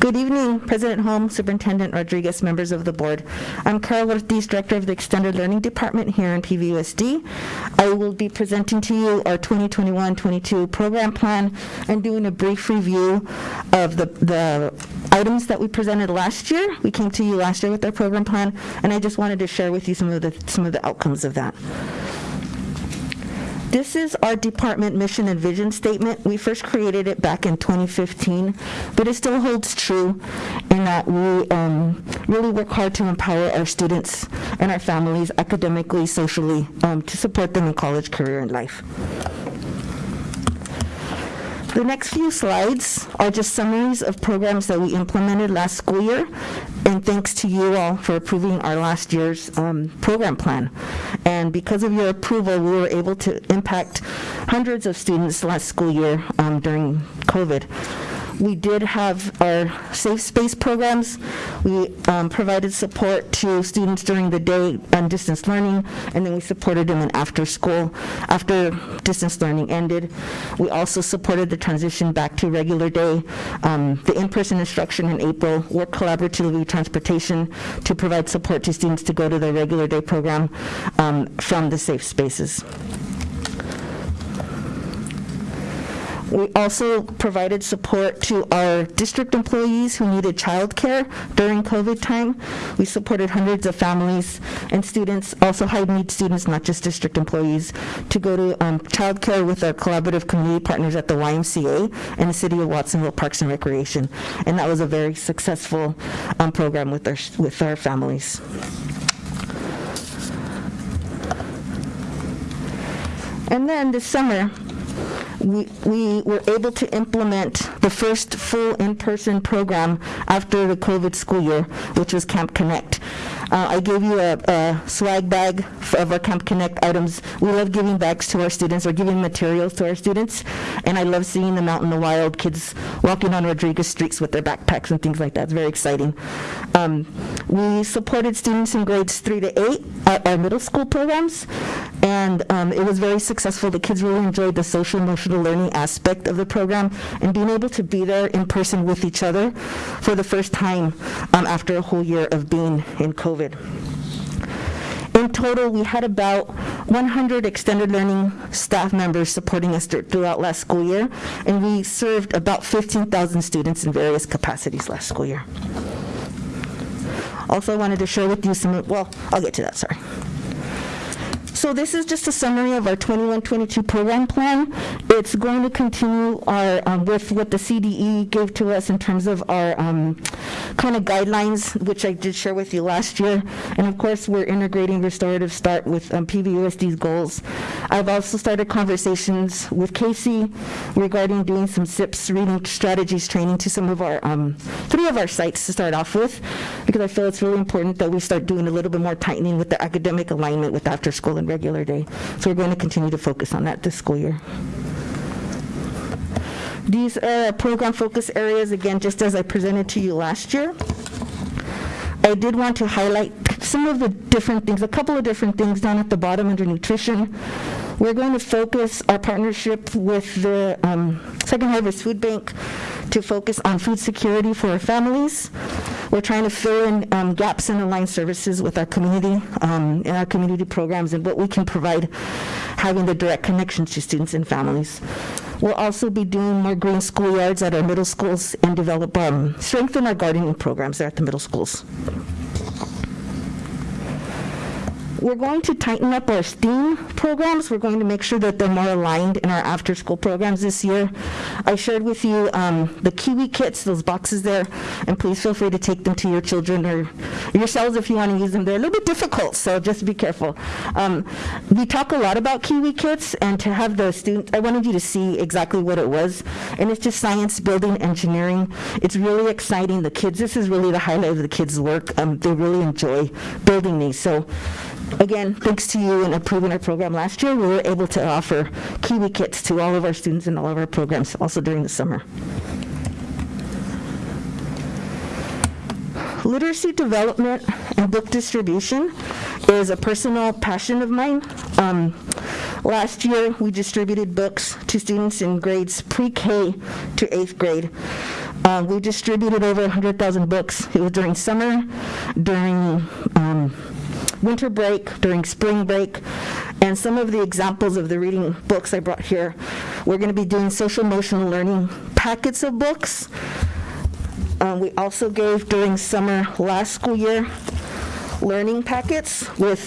Good evening, President Holmes, Superintendent Rodriguez, members of the board. I'm Carol Ortiz, Director of the Extended Learning Department here in PVUSD. I will be presenting to you our 2021-22 program plan and doing a brief review of the, the items that we presented last year. We came to you last year with our program plan, and I just wanted to share with you some of the, some of the outcomes of that. This is our department mission and vision statement. We first created it back in 2015, but it still holds true in that we um, really work hard to empower our students and our families academically, socially, um, to support them in college, career, and life. The next few slides are just summaries of programs that we implemented last school year, and thanks to you all for approving our last year's um, program plan. And because of your approval, we were able to impact hundreds of students last school year um, during COVID. We did have our safe space programs. We um, provided support to students during the day on distance learning, and then we supported them in after school, after distance learning ended. We also supported the transition back to regular day, um, the in-person instruction in April, worked collaboratively with transportation to provide support to students to go to their regular day program um, from the safe spaces. We also provided support to our district employees who needed childcare during COVID time. We supported hundreds of families and students, also high-need students, not just district employees, to go to um, childcare with our collaborative community partners at the YMCA and the City of Watsonville Parks and Recreation. And that was a very successful um, program with our, with our families. And then this summer, we, we were able to implement the first full in-person program after the COVID school year, which was Camp Connect. Uh, I gave you a, a swag bag of our Camp Connect items. We love giving bags to our students or giving materials to our students, and I love seeing them out in the wild, kids walking on Rodriguez streets with their backpacks and things like that. It's very exciting. Um, we supported students in grades three to eight at our middle school programs, and um, it was very successful. The kids really enjoyed the social emotional learning aspect of the program and being able to be there in person with each other for the first time um, after a whole year of being in COVID. In total, we had about 100 extended learning staff members supporting us throughout last school year, and we served about 15,000 students in various capacities last school year. Also, I wanted to share with you some, well, I'll get to that, sorry. So this is just a summary of our 21-22 program plan. It's going to continue our, um, with what the CDE gave to us in terms of our kind of guidelines, which I did share with you last year. And of course, we're integrating restorative start with um, PVUSD's goals. I've also started conversations with Casey regarding doing some SIPPS reading strategies training to some of our, um, three of our sites to start off with, because I feel it's really important that we start doing a little bit more tightening with the academic alignment with after school and regular day. So we're going to continue to focus on that this school year. These are program focus areas, again, just as I presented to you last year. I did want to highlight some of the different things, a couple of different things down at the bottom under nutrition. We're going to focus our partnership with the um, Second Harvest Food Bank to focus on food security for our families. We're trying to fill in um, gaps in aligned services with our community, um, in our community programs, and what we can provide, having the direct connections to students and families. We'll also be doing more green schoolyards at our middle schools and develop, um, strengthen our gardening programs there at the middle schools. We're going to tighten up our STEAM programs. We're going to make sure that they're more aligned in our after-school programs this year. I shared with you um, the Kiwi kits, those boxes there, and please feel free to take them to your children or yourselves if you want to use them. They're a little bit difficult, so just be careful. Um, we talk a lot about Kiwi kits, and to have the students, I wanted you to see exactly what it was, and it's just science, building, engineering. It's really exciting. The kids, this is really the highlight of the kids' work. Um, they really enjoy building these. So again, thanks to you and approving our program last year, we were able to offer Kiwi kits to all of our students in all of our programs, also during the summer. Literacy development and book distribution is a personal passion of mine. Um, last year, we distributed books to students in grades pre-K to eighth grade. Uh, we distributed over 100,000 books. It was during summer, during um, winter break, during spring break, and some of the examples of the reading books I brought here. We're going to be doing social emotional learning packets of books. Uh, we also gave during summer last school year learning packets with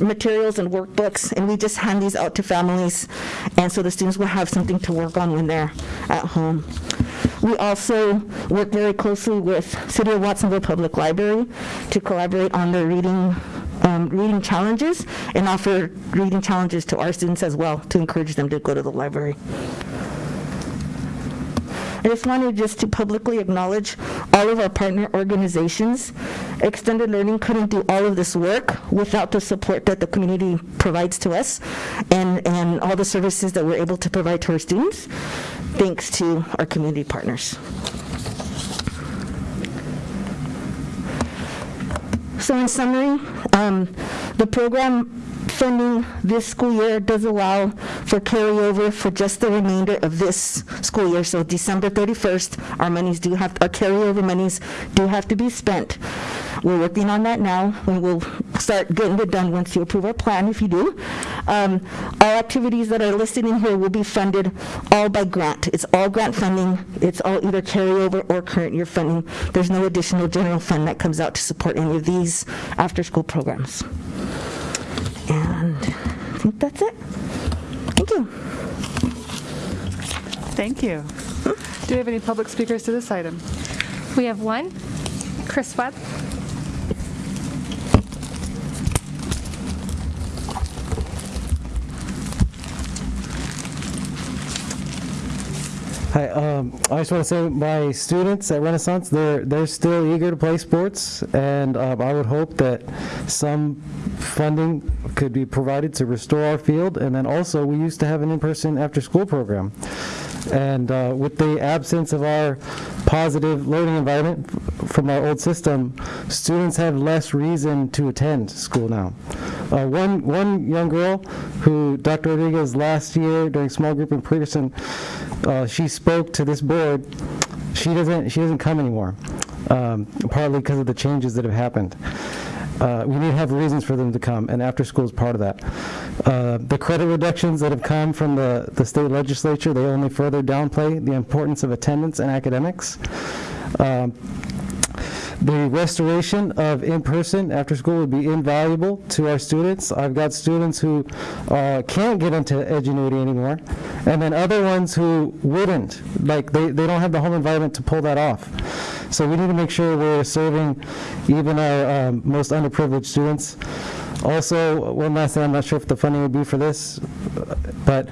materials and workbooks, and we just hand these out to families, and so the students will have something to work on when they're at home. We also work very closely with City of Watsonville Public Library to collaborate on their reading um, reading challenges and offer reading challenges to our students as well to encourage them to go to the library. I just wanted just to publicly acknowledge all of our partner organizations. Extended Learning couldn't do all of this work without the support that the community provides to us and, and all the services that we're able to provide to our students, thanks to our community partners. So in summary, um, the program funding this school year does allow for carryover for just the remainder of this school year. So December 31st, our monies do have, our carryover monies do have to be spent. We're working on that now, and we'll start getting it done once you approve our plan, if you do. Um, All activities that are listed in here will be funded all by grant. It's all grant funding. It's all either carryover or current year funding. There's no additional general fund that comes out to support any of these after-school programs. And I think that's it. Thank you. Thank you. Do we have any public speakers to this item? We have one, Chris Webb. Hi, um, I just want to say my students at Renaissance, they're, they're still eager to play sports, and um, I would hope that some funding could be provided to restore our field, and then also, we used to have an in-person after-school program. And uh, with the absence of our positive learning environment from our old system, students have less reason to attend school now. Uh, One, one young girl who Dr. Rodriguez last year during small group in Peterson, uh, she spoke to this board. She doesn't, she doesn't come anymore, um, partly because of the changes that have happened. Uh, We need to have reasons for them to come, and after-school is part of that. Uh, The credit reductions that have come from the, the state legislature, they only further downplay the importance of attendance and academics. Um, The restoration of in-person after-school would be invaluable to our students. I've got students who uh, can't get into Edgenuity anymore, and then other ones who wouldn't, like, they, they don't have the home environment to pull that off. So we need to make sure we're serving even our um, most underprivileged students. Also, one last thing, I'm not sure if the funding would be for this, but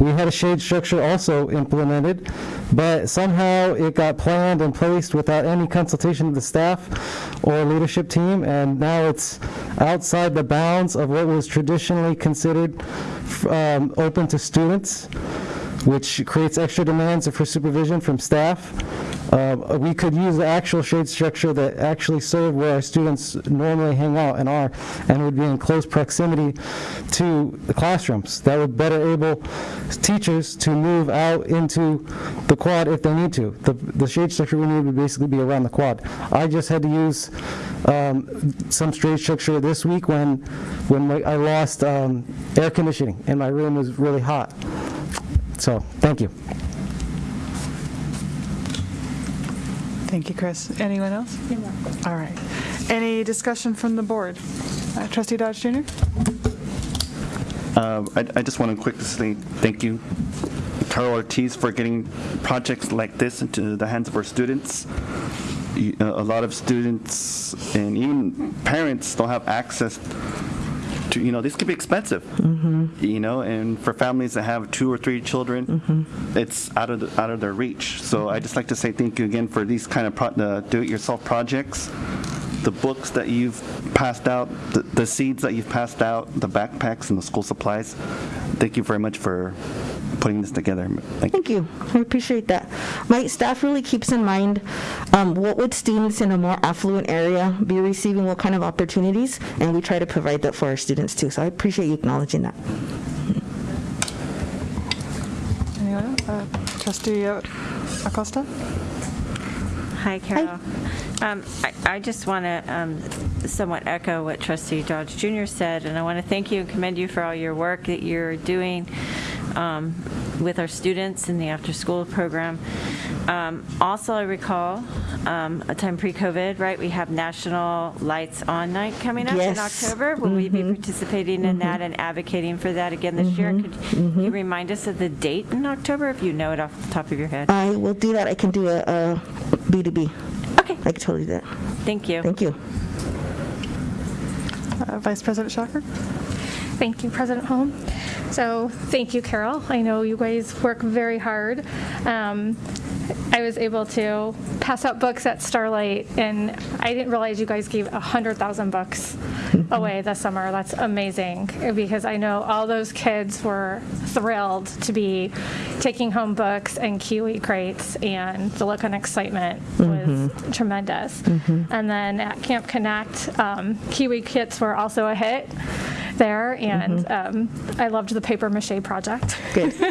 we had a shade structure also implemented, but somehow it got planned and placed without any consultation of the staff or leadership team, and now it's outside the bounds of what was traditionally considered um, open to students, which creates extra demands for supervision from staff. Uh, We could use the actual shade structure that actually serve where our students normally hang out and are, and would be in close proximity to the classrooms. That would better able teachers to move out into the quad if they need to. The the shade structure we need would basically be around the quad. I just had to use um, some shade structure this week when, when my- I lost um, air conditioning, and my room was really hot. So, thank you. Thank you, Chris. Anyone else? All right. Any discussion from the board? Uh, Trustee Dodge Jr.? Uh, I I just want to quickly say thank you, Carol Ortiz, for getting projects like this into the hands of our students. You- A a lot of students and even parents don't have access to, you know, this could be expensive, you know, and for families that have two or three children, it's out of, the- out of their reach. So i just like to say thank you again for these kind of pro- uh, do-it-yourself projects the books that you've passed out, the, the seeds that you've passed out, the backpacks and the school supplies. Thank you very much for putting this together. Thank Thank you. I appreciate that. My staff really keeps in mind um, what would students in a more affluent area be receiving, what kind of opportunities, and we try to provide that for our students too. So I appreciate you acknowledging that. Anyone? Uh, Trustee uh, Acosta? Hi, Carol. Um, I I just want to somewhat echo what trustee Dodge Jr. said, and I want to thank you and commend you for all your work that you're doing um, with our students in the after-school program. Um, Also, I recall um, a time pre-COVID, right, we have National Lights On Night coming up in Yes. October. Will we be participating in that and advocating for that again this year? Could you remind us of the date in October, if you know it off the top of your head? I will do that. I can do a, a B2B. Okay. I can totally do that. Thank you. Thank you. Uh, Vice President Schacher? Thank you, President Holm. So, thank you, Carol. I know you guys work very hard. Um, I was able to pass out books at Starlight, and I didn't realize you guys gave 100,000 books away this summer. That's amazing, because I know all those kids were thrilled to be taking home books and Kiwi crates, and the look and excitement was tremendous. And then at Camp Connect, um, Kiwi kits were also a hit there, and mm-hmm. um, I loved the paper mache project. Good.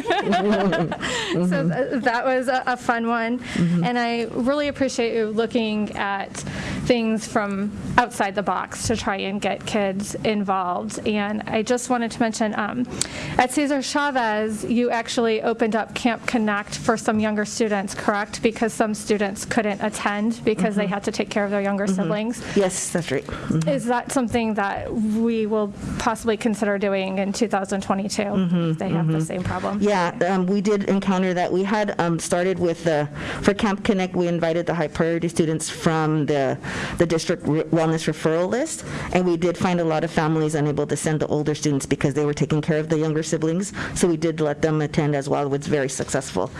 So mm-hmm. th- that was a a fun one. Mm-hmm. And I really appreciate you looking at things from outside the box to try and get kids involved. And I just wanted to mention, um, at Cesar Chavez, you actually opened up Camp Connect for some younger students, correct? Because some students couldn't attend because they had to take care of their younger siblings. Yes, that's right. Is that something that we will possibly consider doing in 2022? if They have the same problem? Yeah, um, we did encounter that. We had um, started with the, for Camp Connect, we invited the high priority students from the the district re- wellness referral list, and we did find a lot of families unable to send the older students because they were taking care of the younger siblings, so we did let them attend as well. It was very successful.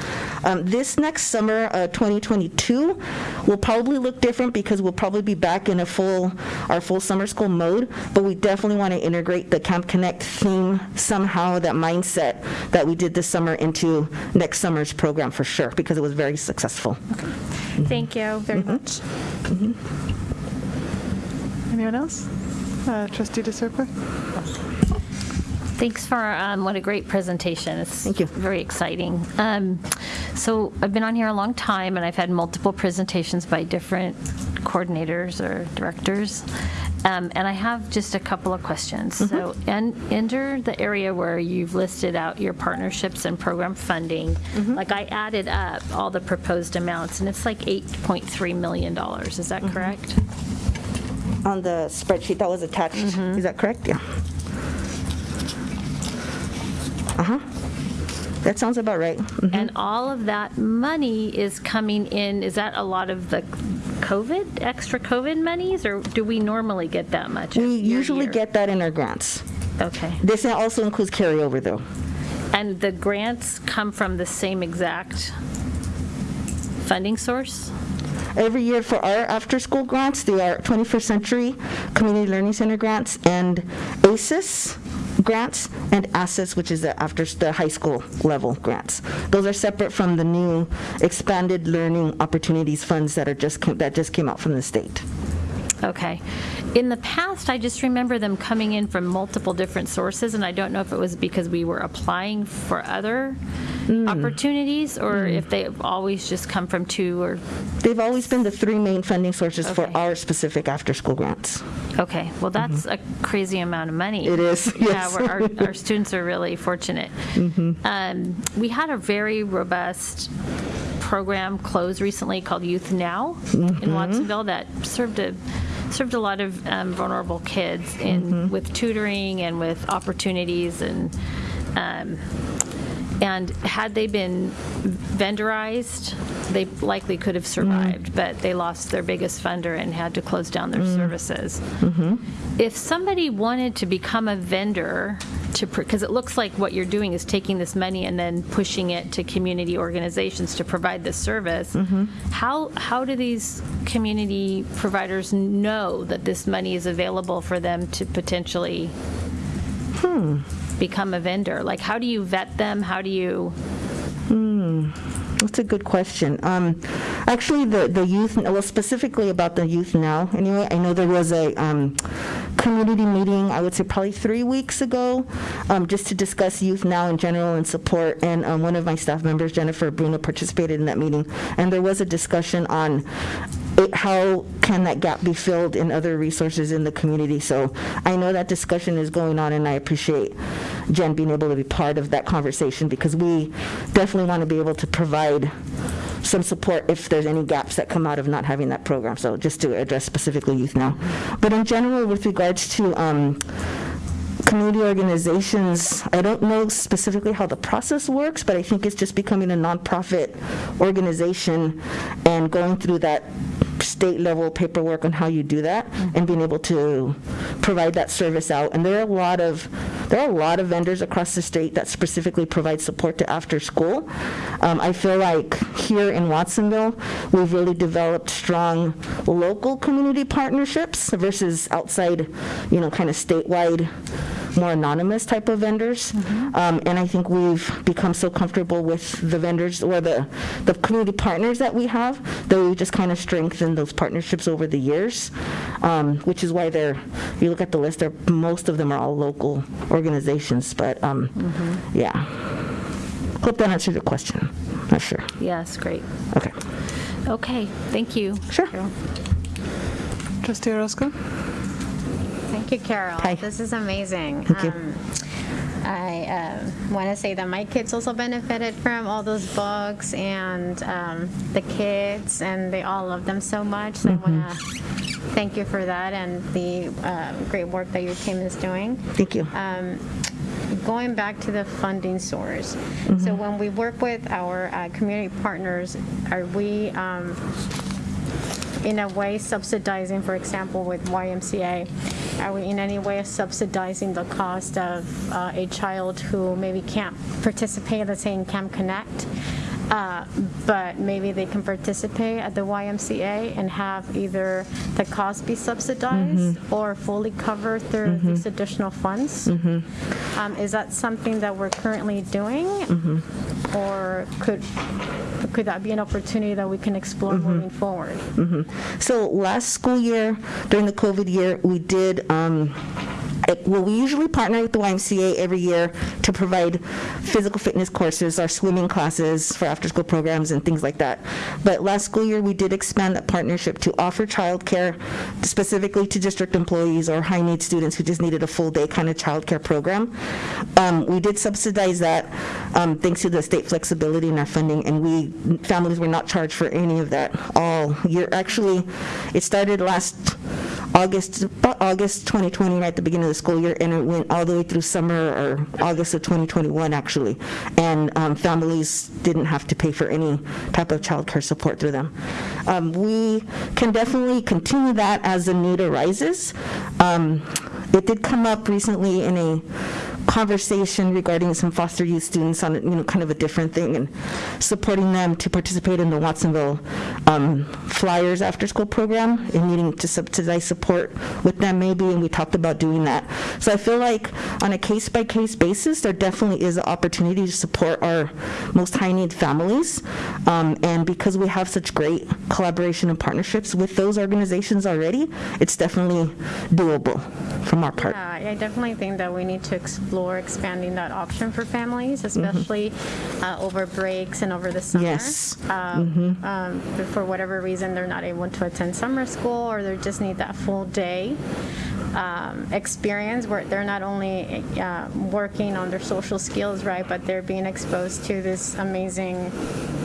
Um, This next summer, uh, 2022, will probably look different because we'll probably be back in a full, our full summer school mode, but we definitely want to integrate the Camp Connect theme somehow, that mindset that we did this summer into next summer's program for sure, because it was very successful. Thank you very much. Anyone else? Uh, Trustee DeSerpa? Thanks for, um, what a great presentation. It's Thank you. very exciting. Um, So I've been on here a long time, and I've had multiple presentations by different coordinators or directors. Um, And I have just a couple of questions. So, and enter the area where you've listed out your partnerships and program funding. Like, I added up all the proposed amounts, and it's like $8.3 million. Is that correct? On the spreadsheet that was attached, is that correct? Yeah. Uh-huh. That sounds about right. And all of that money is coming in, is that a lot of the COVID, extra COVID monies, or do we normally get that much? We usually get that in our grants. Okay. This also includes carryover, though. And the grants come from the same exact funding source? Every year for our after-school grants, they are 21st Century Community Learning Center grants and ASES grants and ASSETs, which is the after, the high school level grants. Those are separate from the new expanded learning opportunities funds that are just, that just came out from the state. Okay. In the past, I just remember them coming in from multiple different sources, and I don't know if it was because we were applying for other mm. opportunities, or mm. if they've always just come from two, or, They've always been the three main funding sources for our specific after-school grants. okay, well, that's mm-hmm. a crazy amount of money. It is, Yeah, yes. we're- our, our students are really fortunate. Mm-hmm. Um, We had a very robust program close recently called Youth Now in mm-hmm. Watsonville that served a, served a lot of um, vulnerable kids in, with tutoring and with opportunities and, um, and had they been vendorized, they likely could have mm-hmm. survived, but they lost their biggest funder and had to close down their mm. services. Mm-hmm. If somebody wanted to become a vendor to, because it looks like what you're doing is taking this money and then pushing it to community organizations to provide this service, mm-hmm. how, how do these community providers know that this money is available for them to potentially hmm. Become a vendor? Like, how do you vet them? How do you? Hmm, that's a good question. Um, Actually, the, the youth, well, specifically about the youth now, anyway, I know there was a um, community meeting, I would say probably three weeks ago, um, just to discuss youth now in general and support, and um, one of my staff members, Jennifer Bruno, participated in that meeting, and there was a discussion on it- how can that gap be filled in other resources in the community. So I know that discussion is going on, and I appreciate Jen being able to be part of that conversation, because we definitely want to be able to provide some support if there's any gaps that come out of not having that program. So just to address specifically youth now. But in general, with regards to um, community organizations, I don't know specifically how the process works, but I think it's just becoming a nonprofit organization and going through that state level paperwork on how you do that and being able to provide that service out. And there are a lot of, there are a lot of vendors across the state that specifically provide support to after school. Um, I feel like here in Watsonville, we've really developed strong local community partnerships versus outside, you know, kind of statewide more anonymous type of vendors. Um, And I think we've become so comfortable with the vendors or the, the community partners that we have, that we've just kind of strengthened those partnerships over the years, um, which is why they're, you look at the list, they're, most of them are all local organizations, but, um, yeah. Hope that answered your question. Not sure. Yes, great. Okay. Okay, thank you. Sure. Trustee Orozco? Thank you, Carol. Hi. This is amazing. Thank you. Um, I want to say that my kids also benefited from all those books and um, the kids, and they all love them so much. So I want to thank you for that and the um, great work that your team is doing. Thank you. Um, Going back to the funding source, Mm-hmm. so when we work with our uh, community partners, are we, um, in a way subsidizing, for example, with YMCA? Are we in any way subsidizing the cost of uh, a child who maybe can't participate, let's say in Camp Connect, uh, but maybe they can participate at the YMCA and have either the cost be subsidized or fully covered through these additional funds? Um, Is that something that we're currently doing? Or could, could that be an opportunity that we can explore moving forward? Mhm. So last school year, during the COVID year, we did, um, well, we usually partner with the YMCA every year to provide physical fitness courses, our swimming classes for after-school programs and things like that. But last school year, we did expand that partnership to offer childcare specifically to district employees or high-need students who just needed a full-day kind of childcare program. Um, We did subsidize that um, thanks to the state flexibility in our funding, and we, families were not charged for any of that all year. Actually, it started last August, August 2020, right at the beginning of the school year, and it went all the way through summer or August of 2021, actually. And um, families didn't have to pay for any type of child care support through them. Um, We can definitely continue that as the need arises. Um, It did come up recently in a conversation regarding some foster youth students on, you know, kind of a different thing and supporting them to participate in the Watsonville um, Flyers after-school program and needing to subsidize support with them maybe, and we talked about doing that. So I feel like on a case-by-case basis, there definitely is an opportunity to support our most high-need families. Um, And because we have such great collaboration and partnerships with those organizations already, it's definitely doable from part. Yeah, I definitely think that we need to explore expanding that option for families, especially uh, over breaks and over the summer. Yes. Um, um, if For whatever reason, they're not able to attend summer school, or they just need that full day um, experience where they're not only uh, working on their social skills, right, but they're being exposed to this amazing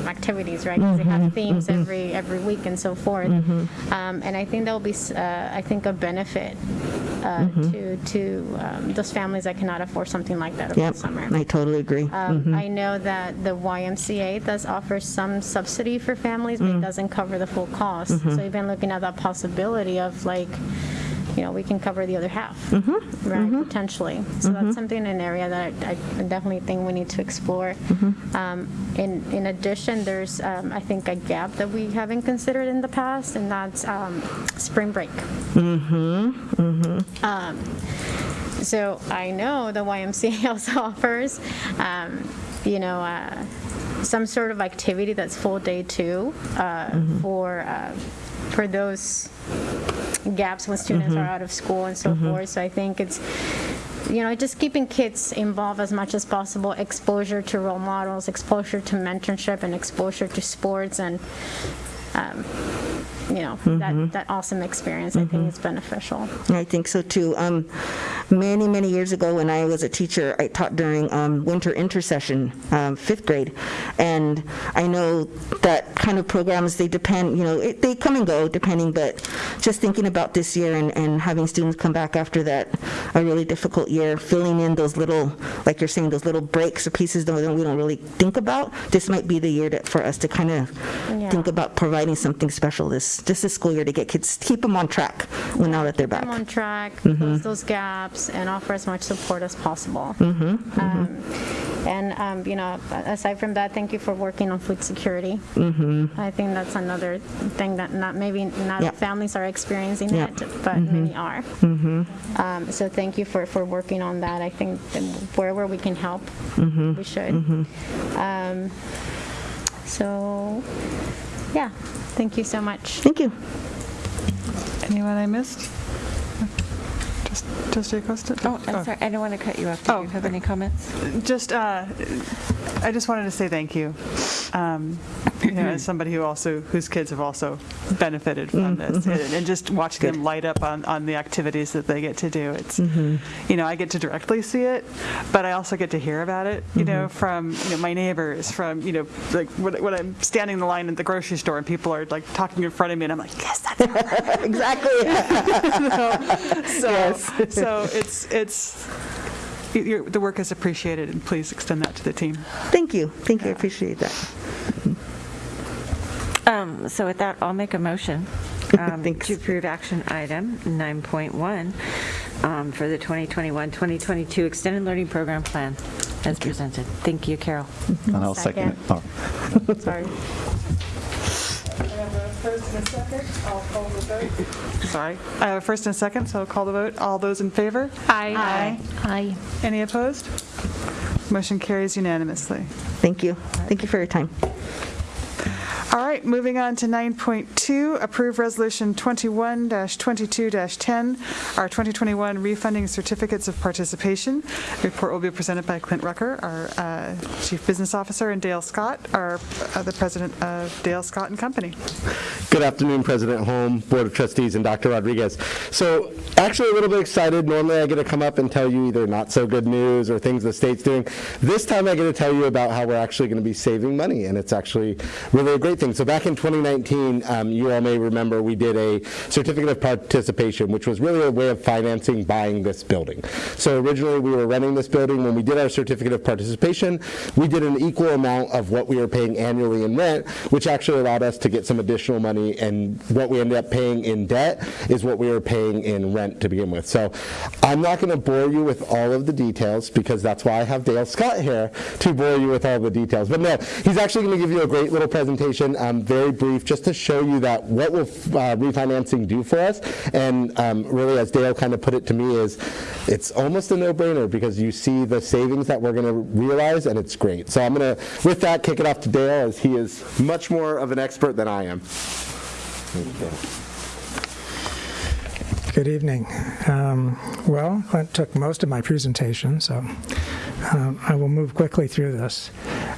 activities, right? 'Cause they have themes every, every week and so forth. Um, And I think that will be, uh, I think, a benefit uh, to, to um, those families that cannot afford something like that over Yep, the summer. I totally agree. Um, Mhm. I know that the YMCA does offer some subsidy for families, but it doesn't cover the full cost. Mhm. So you've been looking at that possibility of like, you know, we can cover the other half, Mm-hmm. right, potentially. So that's something, an area that I I definitely think we need to explore. Mm-hmm. Um, In, in addition, there's, um, I think, a gap that we haven't considered in the past, and that's um, spring break. Mm-hmm, mm-hmm. Um, So I know the YMCA also offers, um, you know, uh, some sort of activity that's full day too uh, for, uh, for those gaps when students are out of school and so forth. So I think it's, you know, just keeping kids involved as much as possible, exposure to role models, exposure to mentorship, and exposure to sports and, um, you know, that, that awesome experience. I think is beneficial. I think so too. Um, Many, many years ago, when I was a teacher, I taught during um, winter intersession, um, fifth grade. And I know that kind of programs, they depend, you know, it- they come and go depending, but just thinking about this year and and having students come back after that, a really difficult year, filling in those little, like you're saying, those little breaks or pieces that we don't really think about, this might be the year for us to kind of Yeah. think about providing something special this, this is school year to get kids, keep them on track when now that they're back. them on track, Mhm. close those gaps, and offer as much support as possible. Mhm, Um, And, um, you know, aside from that, thank you for working on food security. Mhm. I think that's another thing that not, maybe not all families are experiencing Yeah. it, but Mhm. many are. Mhm. Um, So thank you for, for working on that. I think that wherever we can help, we should. Um, So, yeah, thank you so much. Thank you. Anyone I missed? Just, Trustee Acosta? Oh, I'm sorry, I don't want to cut you off. Do you have any comments? Just, uh, I just wanted to say thank you. Um, You know, as somebody who also, whose kids have also benefited from this, and and just watching them light up on, on the activities that they get to do. It's, you know, I get to directly see it, but I also get to hear about it, you know, from, you know, my neighbors, from, you know, like when when I'm standing in the line at the grocery store and people are like talking in front of me and I'm like, yes, that's Exactly. So, so it's, it's, your- the work is appreciated, and please extend that to the team. Thank you. Thank you. I appreciate that. Um, So with that, I'll make a motion. Um, To approve action item 9.1 um, for the 2021-2022 Extended Learning Program Plan as presented. Thank you, Carol. And I'll second it. Oh. Sorry. Sorry. I have a first and a uh, second, so I'll call the vote. All those in favor? Aye. Aye. Aye. Any opposed? Motion carries unanimously. Thank you. Thank you for your time. All right, moving on to 9.2, approve Resolution 21-22-10, our 2021 refunding certificates of participation. Report will be presented by Clint Rucker, our uh, Chief Business Officer, and Dale Scott, our, uh, the President of Dale Scott and Company. Good afternoon, President Holm, Board of Trustees, and Dr. Rodriguez. So actually a little bit excited. Normally I get to come up and tell you either not so good news or things the state's doing. This time I get to tell you about how we're actually going to be saving money, and it's actually really a great thing. So back in 2019, um, you all may remember we did a certificate of participation, which was really a way of financing buying this building. So originally we were renting this building. When we did our certificate of participation, we did an equal amount of what we were paying annually in rent, which actually allowed us to get some additional money. And what we ended up paying in debt is what we were paying in rent to begin with. So I'm not going to bore you with all of the details because that's why I have Dale Scott here to bore you with all the details. But no, he's actually going to give you a great little presentation, um, very brief, just to show you that what will uh, refinancing do for us. And um, really, as Dale kind of put it to me, is it's almost a no-brainer because you see the savings that we're going to realize, and it's great. So I'm going to, with that, kick it off to Dale, as he is much more of an expert than I am. Good evening. Um, Well, Clint took most of my presentation, so um, I will move quickly through this.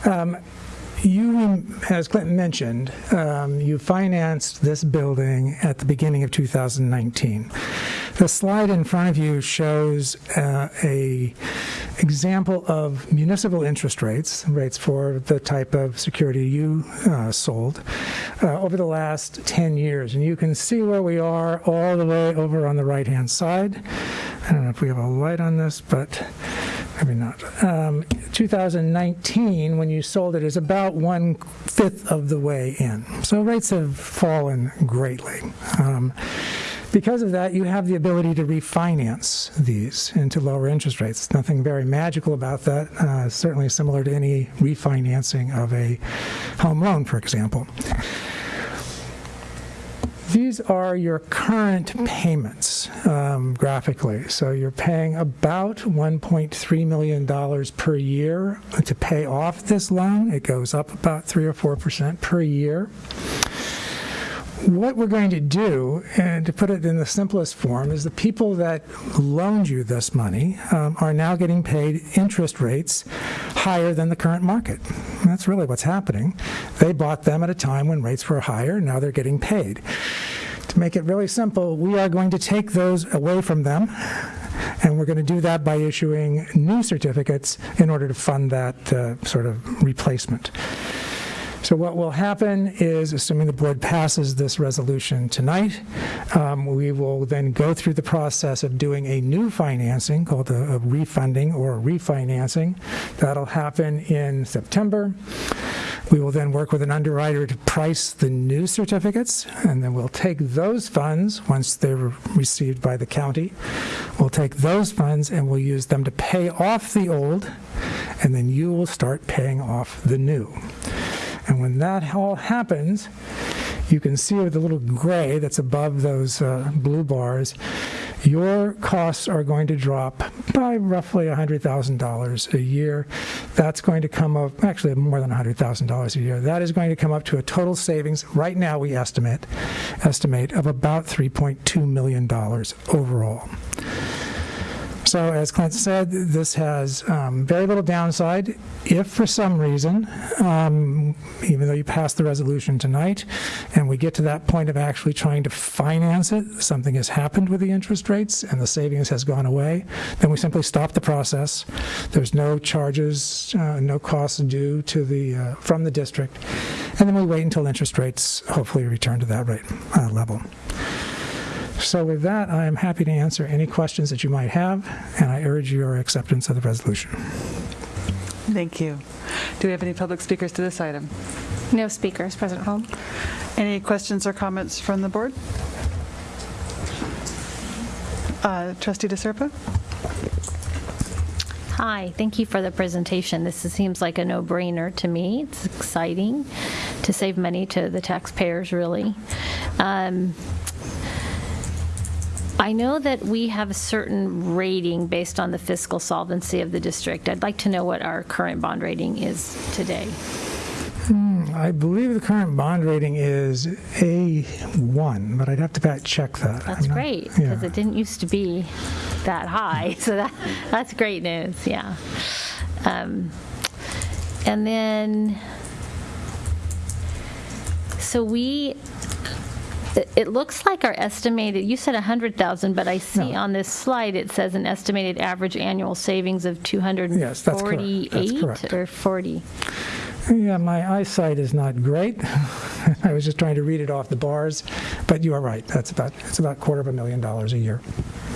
Um, You, as Clinton mentioned, um, you financed this building at the beginning of 2019. The slide in front of you shows uh, a example of municipal interest rates, rates for the type of security you uh, sold, uh, over the last 10 years. And you can see where we are all the way over on the right-hand side. I don't know if we have a light on this, but maybe not. Um, 2019, when you sold it, is about one-fifth of the way in. So rates have fallen greatly. Um, because of that, you have the ability to refinance these into lower interest rates. Nothing very magical about that, uh, certainly similar to any refinancing of a home loan, for example. These are your current payments um, graphically. So you're paying about $1.3 million per year to pay off this loan. It goes up about 3 or 4% per year what we're going to do, and to put it in the simplest form, is the people that loaned you this money um, are now getting paid interest rates higher than the current market. And that's really what's happening. They bought them at a time when rates were higher, now they're getting paid. To make it really simple, we are going to take those away from them, and we're going to do that by issuing new certificates in order to fund that uh, sort of replacement. So what will happen is, assuming the board passes this resolution tonight, um, we will then go through the process of doing a new financing called a, a refunding or refinancing. That'll happen in September. We will then work with an underwriter to price the new certificates, and then we'll take those funds, once they're received by the county, we'll take those funds and we'll use them to pay off the old, and then you will start paying off the new. And when that all happens, you can see with the little gray that's above those uh, blue bars, your costs are going to drop by roughly $100,000 a year. That's going to come up, actually more than $100,000 a year. That is going to come up to a total savings, right now we estimate, estimate of about $3.2 million overall. So as Clint said, this has um, very little downside. If for some reason, um, even though you pass the resolution tonight, and we get to that point of actually trying to finance it, something has happened with the interest rates and the savings has gone away, then we simply stop the process. There's no charges, uh, no costs due to the, uh, from the district, and then we wait until interest rates hopefully return to that rate uh, level. So with that, I am happy to answer any questions that you might have, and I urge your acceptance of the resolution. Thank you. Do we have any public speakers to this item? No speakers, President Holm. Any questions or comments from the board? Uh, Trustee DeSerpa? Hi, thank you for the presentation. This is- seems like a no-brainer to me. It's exciting to save money to the taxpayers, really. Um, I know that we have a certain rating based on the fiscal solvency of the district. I'd like to know what our current bond rating is today. Hmm, I believe the current bond rating is A1, but I'd have to back check that. That's not- great, yeah. because it didn't used to be that high, so that, that's great news, yeah. Um, And then, so we, it- it looks like our estimated, you said 100,000, but I see on this slide, it says an estimated average annual savings of Yes, that's correct. That's 248 correct. or 40? Yeah, my eyesight is not great. I was just trying to read it off the bars, but you are right. That's about, it's about quarter of a million dollars a year.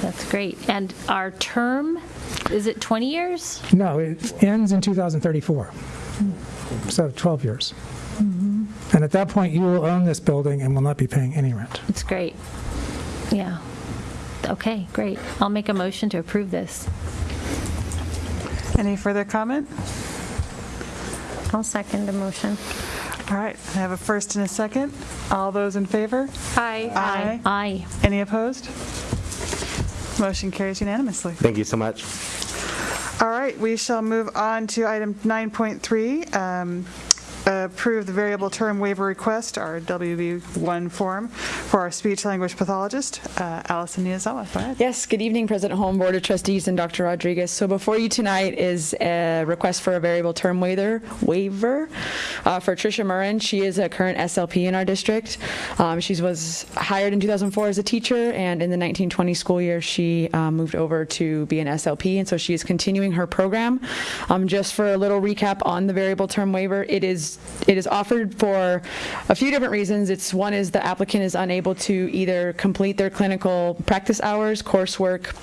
That's great. And our term, is it 20 years? No, it ends in 2034, so 12 years. And at that point, you will own this building and will not be paying any rent. It's great. Yeah. Okay, great. I'll make a motion to approve this. Any further comment? I'll second the motion. All right, I have a first and a second. All those in favor? Aye. Aye. Aye. Any opposed? Motion carries unanimously. Thank you so much. All right, we shall move on to item 9.3, um, approve the variable term waiver request, our WB1 form, for our speech language pathologist, uh, Allison Niazawa. Yes, good evening, President Holm, Board of Trustees, and Dr. Rodriguez. So before you tonight is a request for a variable term waiver, waiver uh, for Tricia Murrin. She is a current SLP in our district. Um, She was hired in 2004 as a teacher, and in the 1920 school year, she um, moved over to be an SLP, and so she is continuing her program. Um, Just for a little recap on the variable term waiver, it is, it is offered for a few different reasons. It's, one is the applicant is unable to either complete their clinical practice hours, coursework,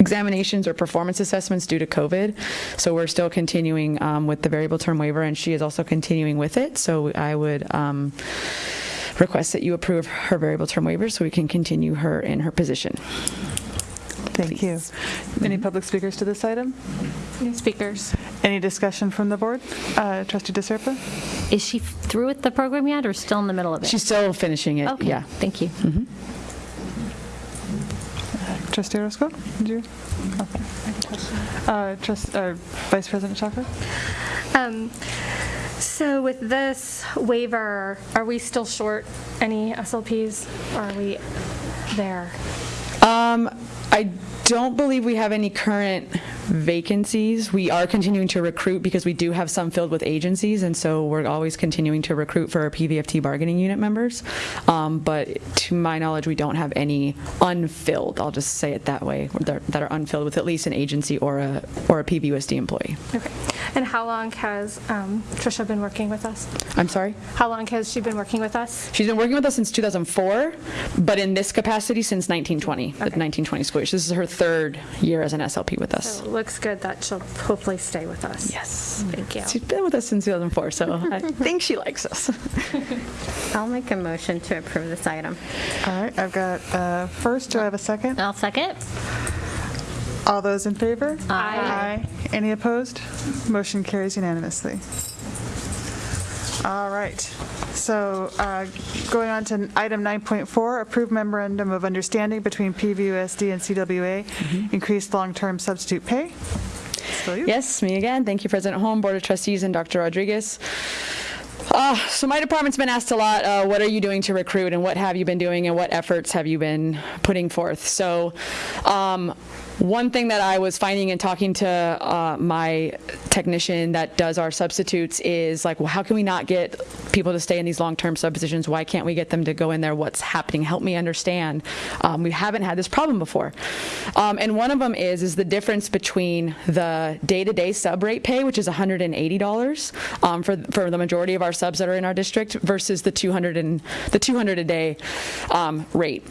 examinations or performance assessments due to COVID. So we're still continuing um, with the variable term waiver, and she is also continuing with it. So I would um, request that you approve her variable term waiver so we can continue her in her position. Thank you. Any public speakers to this item? Any speakers? Any discussion from the board? Uh, Trustee DeSerpa? Is she through with the program yet or still in the middle of it? She's still finishing it, Okay, yeah. thank you. Trustee Orozco? Did you? Okay. Uh, Trust, uh, Vice President Schacher? Um, So with this waiver, are we still short any SLPs? Or are we there? Um, I don't believe we have any current vacancies. We are continuing to recruit because we do have some filled with agencies, and so we're always continuing to recruit for our PVFT bargaining unit members. Um, But to my knowledge, we don't have any unfilled, I'll just say it that way, that are unfilled with at least an agency or a, or a PVUSD employee. Okay. And how long has um, Tricia been working with us? I'm sorry? How long has she been working with us? She's been working with us since 2004, but in this capacity since 1920, the 1920 school year. So This is her third year as an SLP with us. So it looks good that she'll hopefully stay with us. Yes. Thank you. She's been with us since 2004, so I think she likes us. I'll make a motion to approve this item. All right, I've got, uh, first, do I have a second? I'll second. All those in favor? Aye. Aye. Any opposed? Motion carries unanimously. All right, so uh, going on to item 9.4, approved memorandum of understanding between PVUSD and CWA, increased long-term substitute pay. Yes, me again. Thank you, President Holm, Board of Trustees, and Dr. Rodriguez. Uh, so my department's been asked a lot, uh, what are you doing to recruit and what have you been doing and what efforts have you been putting forth? So um, one thing that I was finding in talking to uh, my technician that does our substitutes is like, well, how can we not get people to stay in these long-term sub positions? Why can't we get them to go in there? What's happening? Help me understand. Um, we haven't had this problem before. Um, and one of them is, is the difference between the day-to-day sub rate pay, which is $180 um, for, for the majority of our subs that are in our district versus the 200 and, the 200 a day um, rate.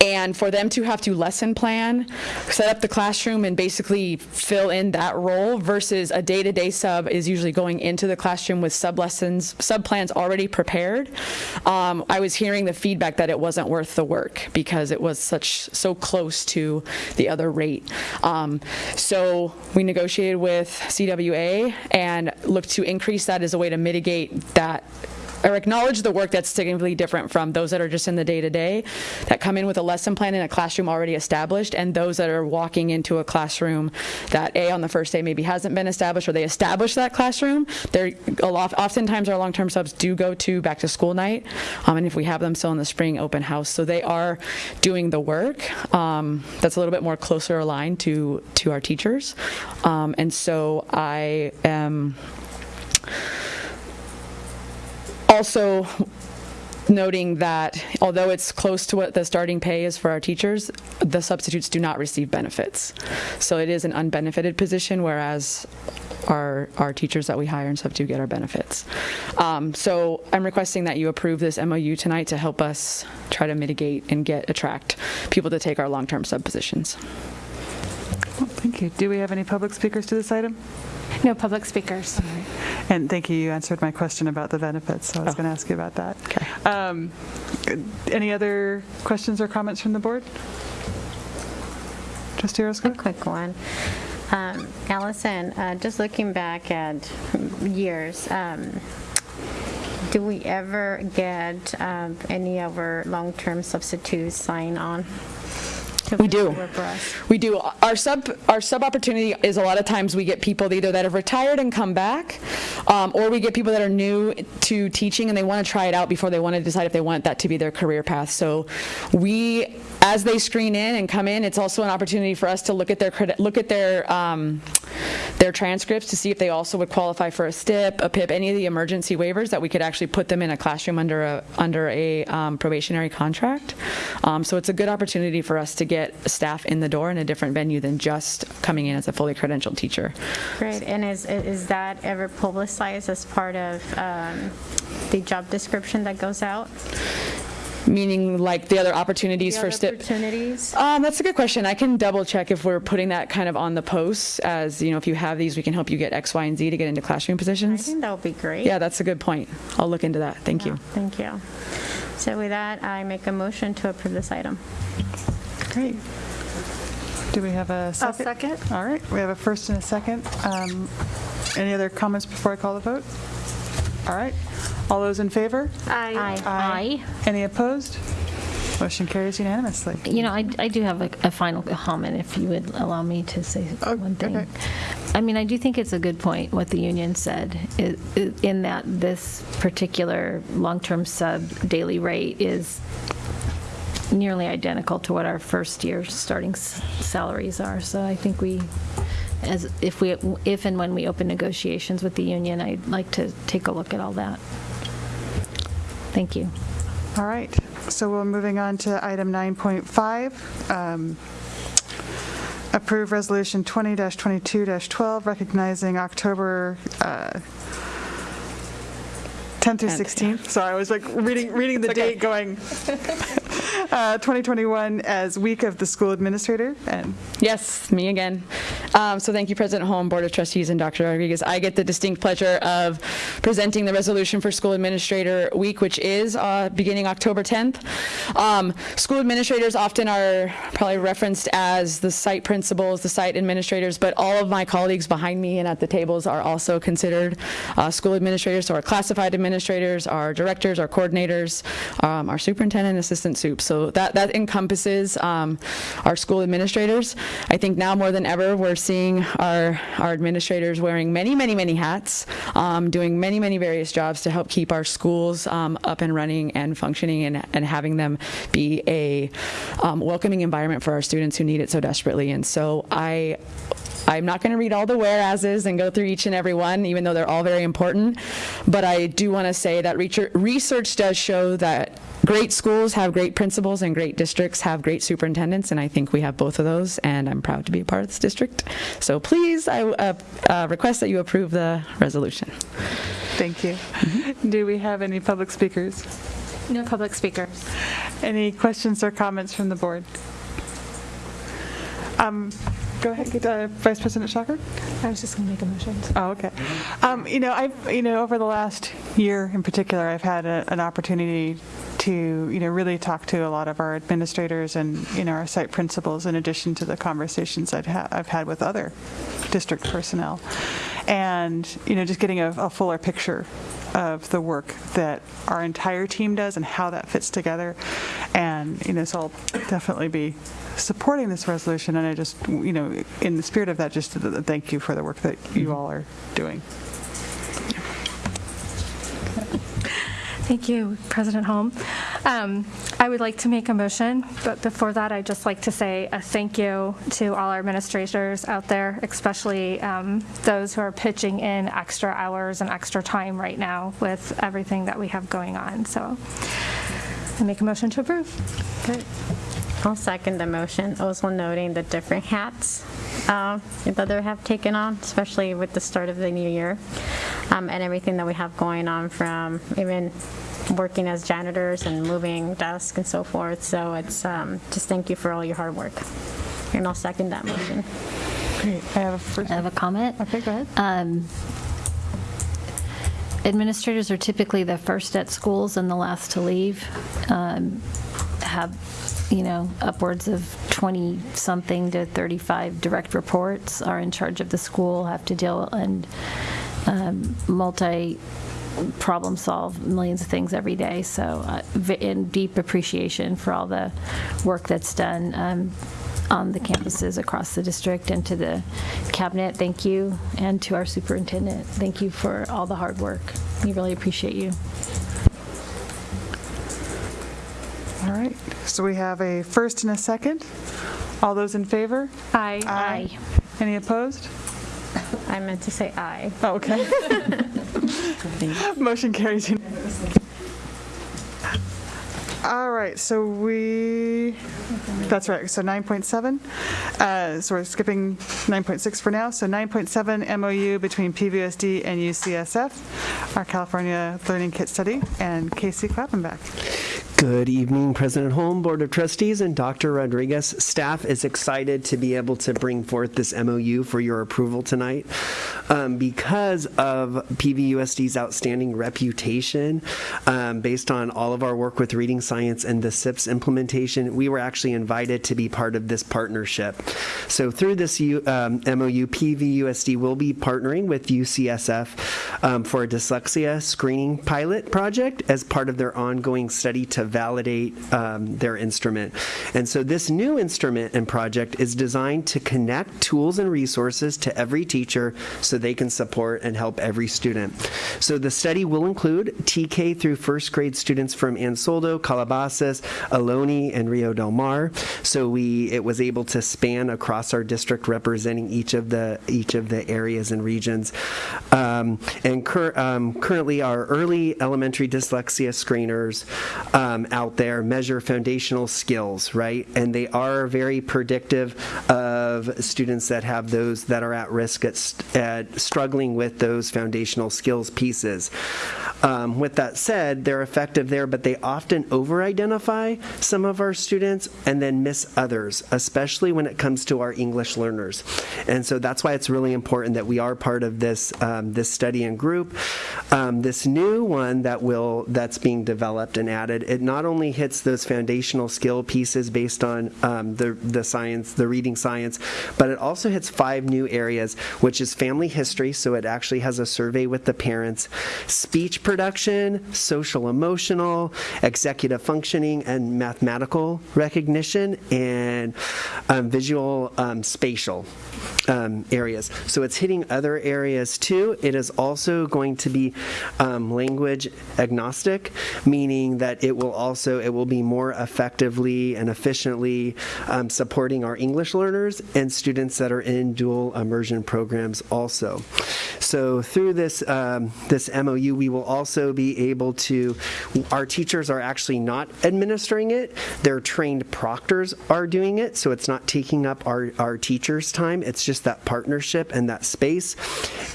And for them to have to lesson plan, set up the classroom, and basically fill in that role versus a day-to-day sub is usually going into the classroom with sub lessons, sub plans already prepared. Um, I was hearing the feedback that it wasn't worth the work because it was such so close to the other rate. Um, so we negotiated with CWA and looked to increase that as a way to mitigate that or acknowledge the work that's significantly different from those that are just in the day-to-day that come in with a lesson plan in a classroom already established and those that are walking into a classroom that a on the first day maybe hasn't been established or they established that classroom they're oftentimes our long-term subs do go to back to school night um, and if we have them still in the spring open house. So they are doing the work um, that's a little bit more closer aligned to to our teachers. Um, and so i am also noting that although it's close to what the starting pay is for our teachers, the substitutes do not receive benefits. So it is an unbenefited position, whereas our, our teachers that we hire and do get our benefits. Um, so I'm requesting that you approve this MOU tonight to help us try to mitigate and get, attract people to take our long-term sub positions. Thank you. Do we have any public speakers to this item? No public speakers. And thank you, you answered my question about the benefits, so I was going to ask you about that. Okay. Um, Any other questions or comments from the board? Trustee Orozco? A quick one. Um, Allison, uh, just looking back at years, um, do we ever get um, any of our long-term substitutes sign on? We do. We do. Our sub our sub opportunity is a lot of times we get people either that have retired and come back, um, or we get people that are new to teaching and they want to try it out before they want to decide if they want that to be their career path. So we, as they screen in and come in, it's also an opportunity for us to look at their look at their um, their transcripts to see if they also would qualify for a STIP, a PIP, any of the emergency waivers that we could actually put them in a classroom under a under a um, probationary contract. Um, so it's a good opportunity for us to get staff in the door in a different venue than just coming in as a fully credentialed teacher. Great, and is, is that ever publicized as part of um, the job description that goes out? Meaning like the other opportunities The for other STIP? opportunities? Um, that's a good question. I can double check if we're putting that kind of on the posts as, you know, if you have these, we can help you get X, Y, and Z to get into classroom positions. I think that would be great. Yeah, that's a good point. I'll look into that. Thank you. Thank you. So with that, I make a motion to approve this item. Great. Do we have a 2nd A second. All right, we have a first and a second. Um, Any other comments before I call the vote? All right, all those in favor? Aye. Aye. Aye. Any opposed? Motion carries unanimously. You know, I, I do have a, a final comment, if you would allow me to say oh, one thing. I mean, I do think it's a good point, what the union said, i- i- in that this particular long-term sub daily rate is nearly identical to what our first-year starting s- salaries are. So I think we, as, if we, if and when we open negotiations with the union, I'd like to take a look at all that. Thank you. All right, so we're moving on to item 9.5. um, Approve Resolution 20-22-12, recognizing October uh, 10th through 16th. Sorry, I was like reading, reading the date going, uh, 2021 as Week of the School Administrator. And Yes, me again. Um, So thank you, President Holm, Board of Trustees, and Dr. Rodriguez. I get the distinct pleasure of presenting the resolution for School Administrator Week, which is uh, beginning October 10th. Um, School administrators often are probably referenced as the site principals, the site administrators, but all of my colleagues behind me and at the tables are also considered uh, school administrators, so classified administrators, our directors, our coordinators, um, our superintendent, assistant soup. So that, that encompasses um, our school administrators. I think now more than ever, we're seeing our, our administrators wearing many, many, many hats, um, doing many, many various jobs to help keep our schools um, up and running and functioning and, and having them be a um, welcoming environment for our students who need it so desperately. And so I I'm not going to read all the whereases and go through each and every one, even though they're all very important. But I do want to say that research- research does show that great schools have great principals and great districts have great superintendents, and I think we have both of those, and I'm proud to be a part of this district. So please, I uh, uh, request that you approve the resolution. thank you. Do we have any public speakers? No public speakers. Any questions or comments from the board? Um, Go ahead, uh, Vice President Schacher? I was just going to make a motion. Oh, okay. Um, You know, I've, you know, over the last year in particular, I've had a- an opportunity to, you know, really talk to a lot of our administrators and, you know, our site principals, in addition to the conversations I'd ha- I've had with other district personnel. And, you know, just getting a a fuller picture of the work that our entire team does and how that fits together. And, you know, so I'll definitely be supporting this resolution, and I just, you know, in the spirit of that, just to th- thank you for the work that you all are doing. Thank you, President Holm. Um, I would like to make a motion, but before that, I'd just like to say a thank you to all our administrators out there, especially um, those who are pitching in extra hours and extra time right now with everything that we have going on. So I make a motion to approve. Good. I'll second the motion, also noting the different hats uh, that they have taken on, especially with the start of the new year, um, and everything that we have going on from even working as janitors and moving desks and so forth. So it's, um, just thank you for all your hard work. And I'll second that motion. Great. I have a first. I have a comment. Okay, go ahead. Um, Administrators are typically the first at schools and the last to leave. Um, Have, you know, upwards of 20-something to 35 direct reports, are in charge of the school, have to deal and um, multi, problem solve millions of things every day. So uh, in deep appreciation for all the work that's done um, on the campuses across the district and to the cabinet, thank you. And to our superintendent, thank you for all the hard work. We really appreciate you. All right, so we have a first and a second. All those in favor? Aye. Aye. Any opposed? I meant to say aye. Oh, okay. Motion carries unanimously. All right, so we, that's right, so 9.7, uh, so we're skipping 9.6 for now. So 9.7 MOU between PVSD and UCSF, our California Learning Kit Study, and Casey Klappenbach. Good evening, President Holm, Board of Trustees, and Dr. Rodriguez. Staff is excited to be able to bring forth this MOU for your approval tonight. Um, because of PVUSD's outstanding reputation, um, based on all of our work with reading science and the SIPPS implementation, we were actually invited to be part of this partnership. So through this U, um, MOU, PVUSD will be partnering with UCSF um, for a dyslexia screening pilot project as part of their ongoing study to validate um, their instrument. And so this new instrument and project is designed to connect tools and resources to every teacher so they can support and help every student. So the study will include TK through first grade students from Ann Soldo, Calabasas, Ohlone, and Rio Del Mar. So we it was able to span across our district, representing each of the each of the areas and regions. Um, and cur- um, currently, our early elementary dyslexia screeners um, out there measure foundational skills, right? And they are very predictive of students that have those that are at risk at, st- struggling with those foundational skills pieces. Um, with that said, they're effective there, but they often over identify some of our students and then miss others, especially when it comes to our English learners. And so that's why it's really important that we are part of this, um, this study and group. Um, this new one that will that's being developed and added, it not only hits those foundational skill pieces based on um, the, the science, the reading science, but it also hits five new areas, which is family history, so it actually has a survey with the parents, speech production, social emotional, executive functioning, and mathematical recognition, and um, visual um, spatial um, areas. So it's hitting other areas too. It is also going to be um, language agnostic, meaning that it will also it will be more effectively and efficiently um, supporting our English learners and students that are in dual immersion programs also. So through this, um, this MOU, we will also be able to, our teachers are actually not administering it. Their trained proctors are doing it, so it's not taking up our, our teachers' time. It's just that partnership and that space.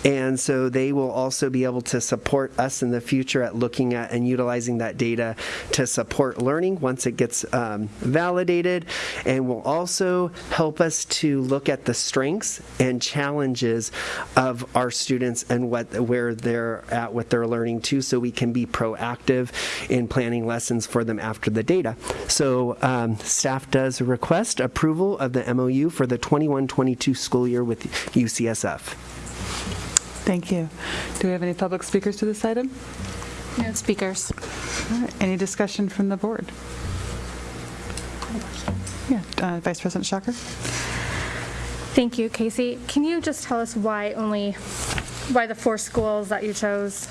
And so they will also be able to support us in the future at looking at and utilizing that data to support learning once it gets um, validated, and will also help us to look at the strengths and challenges of our students and what where they're at with their learning too, so we can be proactive in planning lessons for them after the data. So um, staff does request approval of the MOU for the 21-22 school year with UCSF. Thank you. Do we have any public speakers to this item? No speakers. All right, Any discussion from the board? Yeah, uh, Vice President Schacher? Thank you, Casey. Can you just tell us why only, why the four schools that you chose,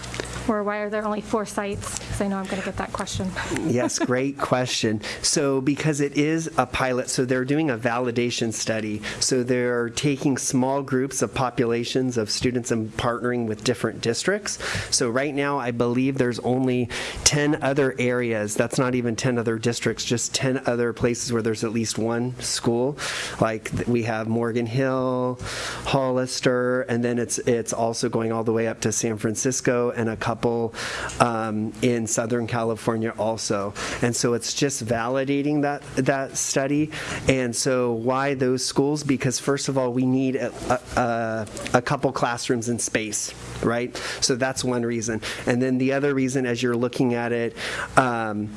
or why are there only four sites? Because I know I'm going to get that question. Yes, great question. So, because it is a pilot, so they're doing a validation study. So, they're taking small groups of populations of students and partnering with different districts. So, right now, I believe there's only 10 other areas. That's not even 10 other districts, just 10 other places where there's at least one school. Like we have Morgan Hill, Hollister, and then it's it's also going all the way up to San Francisco and a couple um, in Southern California also. And so it's just validating that that study. And so why those schools? Because first of all, we need a, a, a couple classrooms in space, right? So that's one reason. And then the other reason, as you're looking at it, um,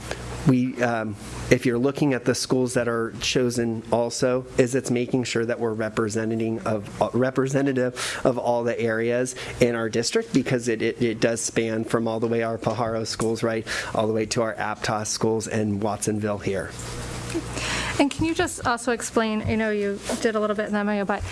we, um, if you're looking at the schools that are chosen also, is it's making sure that we're representing of, uh, representative of all the areas in our district because it, it, it does span from all the way our Pajaro schools, right, all the way to our Aptos schools and Watsonville here. And can you just also explain, I know you did a little bit in the MOU, but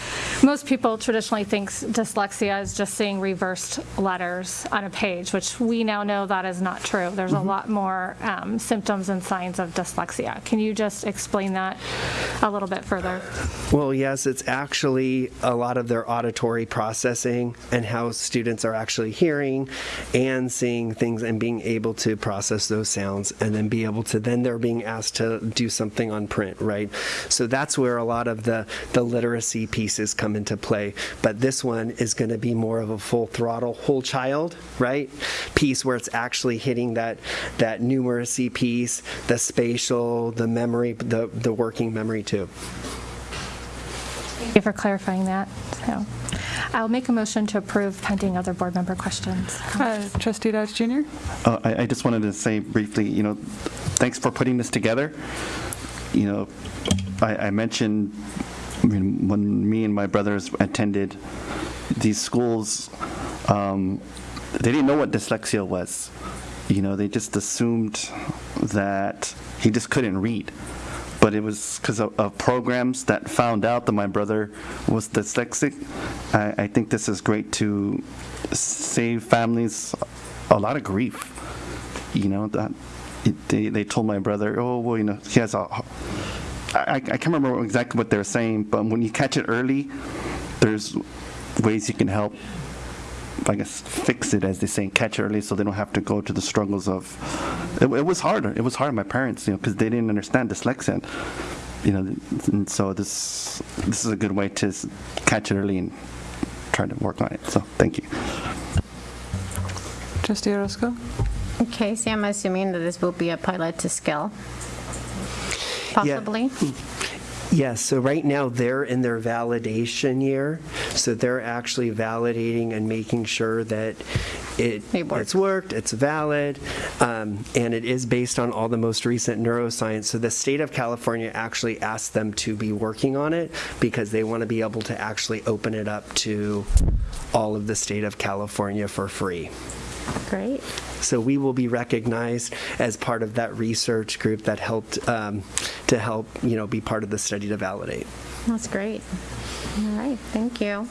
most people traditionally think dyslexia is just seeing reversed letters on a page, which we now know that is not true. There's a lot more um, symptoms and signs of dyslexia. Can you just explain that a little bit further? Well, yes, it's actually a lot of their auditory processing and how students are actually hearing and seeing things and being able to process those sounds and then be able to, then they're being asked to do something on print, right? So that's where a lot of the, the literacy pieces come into play. But this one is going to be more of a full throttle, whole child, right? Piece where it's actually hitting that, that numeracy piece, the spatial, the memory, the, the working memory too. Thank you for clarifying that. So I'll make a motion to approve pending other board member questions. Uh, Trustee Dodge Jr.? Uh, I I just wanted to say briefly, you know, thanks for putting this together. You know, I I mentioned, I mean, when me and my brothers attended these schools, um, they didn't know what dyslexia was. You know, they just assumed that he just couldn't read. But it was because of, of programs that found out that my brother was dyslexic. I, I think this is great to save families a lot of grief. You know that it, they they told my brother, oh well, you know he has a. I, I can't remember exactly what they were saying, but when you catch it early, there's ways you can help I guess fix it as they say, catch early, so they don't have to go to the struggles of. It, it was hard. It was hard. on My parents, you know, because they didn't understand dyslexia. You know, and so this this is a good way to catch it early and try to work on it. So thank you. Trustee Orozco? Okay, so I'm assuming that this will be a pilot to scale, possibly? Hmm. Yes, so right now they're in their validation year, so they're actually validating and making sure that it, it's worked, it's valid, um, and it is based on all the most recent neuroscience. So the state of California actually asked them to be working on it because they want to be able to actually open it up to all of the state of California for free. Great. So we will be recognized as part of that research group that helped um, to help you know be part of the study to validate. That's great. All right, thank you.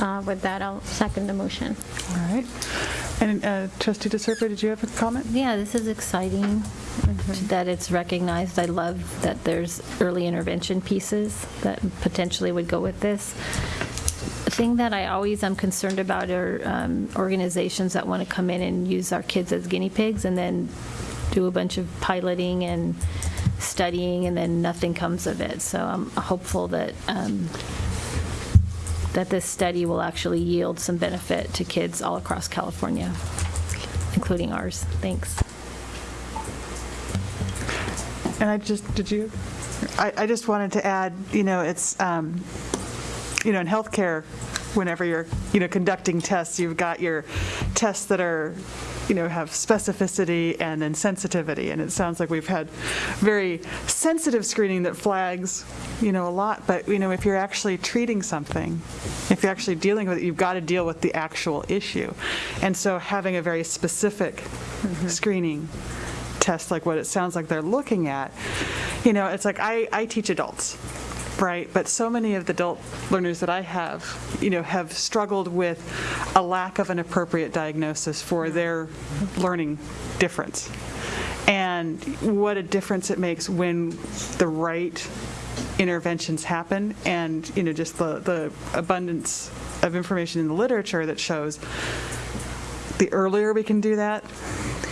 Uh, With that, I'll second the motion. All right. And uh, Trustee DeSerpa, did you have a comment? Yeah, this is exciting that it's recognized. I love that there's early intervention pieces that potentially would go with this. Thing that I always am concerned about are um, organizations that want to come in and use our kids as guinea pigs and then do a bunch of piloting and studying, and then nothing comes of it. So I'm hopeful that, um, that this study will actually yield some benefit to kids all across California, including ours. Thanks. And I just, did you? I, I just wanted to add, you know, it's, um, you know, in healthcare, whenever you're, you know, conducting tests, you've got your tests that are, you know, have specificity and then sensitivity. And it sounds like we've had very sensitive screening that flags, you know, a lot. But, you know, if you're actually treating something, if you're actually dealing with it, you've got to deal with the actual issue. And so having a very specific mm-hmm. screening test like what it sounds like they're looking at, you know, it's like I, I teach adults, right? But so many of the adult learners that I have, you know, have struggled with a lack of an appropriate diagnosis for mm-hmm. their learning difference. And what a difference it makes when the right interventions happen and, you know, just the, the abundance of information in the literature that shows the earlier we can do that,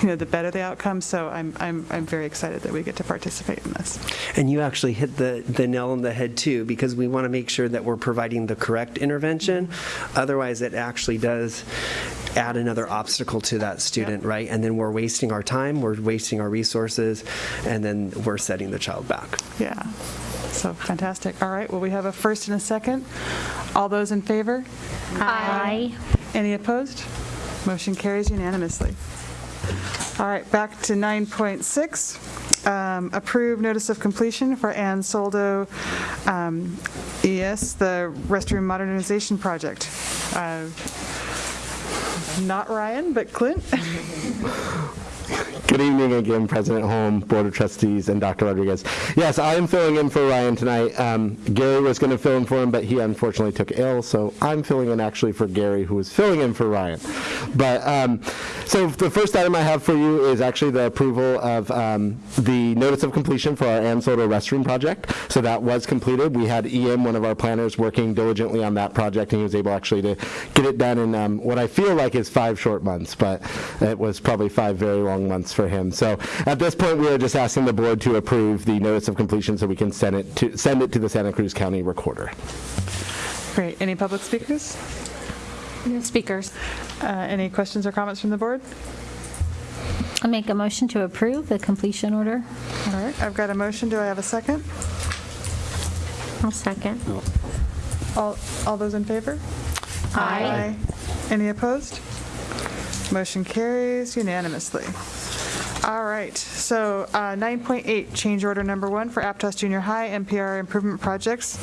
you know, the better the outcome. So I'm, I'm, I'm very excited that we get to participate in this. And you actually hit the, the nail on the head too, because we want to make sure that we're providing the correct intervention. Otherwise, it actually does add another obstacle to that student, right? And then we're wasting our time, we're wasting our resources, and then we're setting the child back. Yeah. So fantastic. All right. Well, we have a first and a second. All those in favor? Aye. Any opposed? Motion carries unanimously. All right, back to 9.6. Um, Approve notice of completion for Ann Soldo um, ES, the restroom modernization project. Uh, Not Ryan, but Clint. Good evening again, President Holm, Board of Trustees, and Dr. Rodriguez. Yes, I am filling in for Ryan tonight. Um, Gary was going to fill in for him, but he unfortunately took ill, so I'm filling in actually for Gary, who was filling in for Ryan. But um, so the first item I have for you is actually the approval of um, the notice of completion for our Ann restroom project. So that was completed. We had EM, one of our planners, working diligently on that project, and he was able actually to get it done in um, what I feel like is five short months, but it was probably five very long months for him. So at this point, we are just asking the board to approve the notice of completion so we can send it to, send it to the Santa Cruz County Recorder. Great. Any public speakers? No speakers. Uh, Any questions or comments from the board? I make a motion to approve the completion order. All right, I've got a motion. Do I have a second? I'll second. All, all those in favor? Aye. Any opposed? Motion carries unanimously. All right, so uh, 9.8, change order number one for Aptos Junior High MPR improvement projects.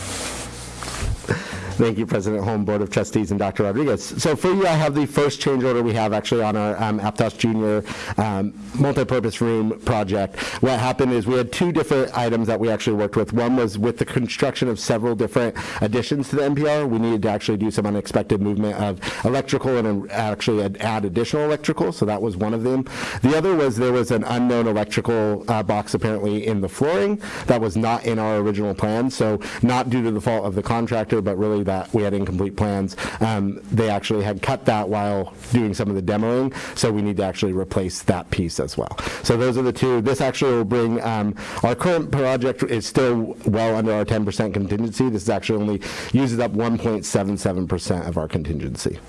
Thank you, President Holm, Board of Trustees, and Dr. Rodriguez. So for you, I have the first change order we have actually on our um, Aptos Junior um, multipurpose room project. What happened is we had two different items that we actually worked with. One was with the construction of several different additions to the MPR. We needed to actually do some unexpected movement of electrical and actually add- add additional electrical, so that was one of them. The other was there was an unknown electrical uh, box apparently in the flooring that was not in our original plan, so not due to the fault of the contractor, but really that we had incomplete plans. Um, They actually had cut that while doing some of the demoing, so we need to actually replace that piece as well. So those are the two. This actually will bring, um, our current project is still well under our 10% contingency. This is actually only uses up 1.77% of our contingency.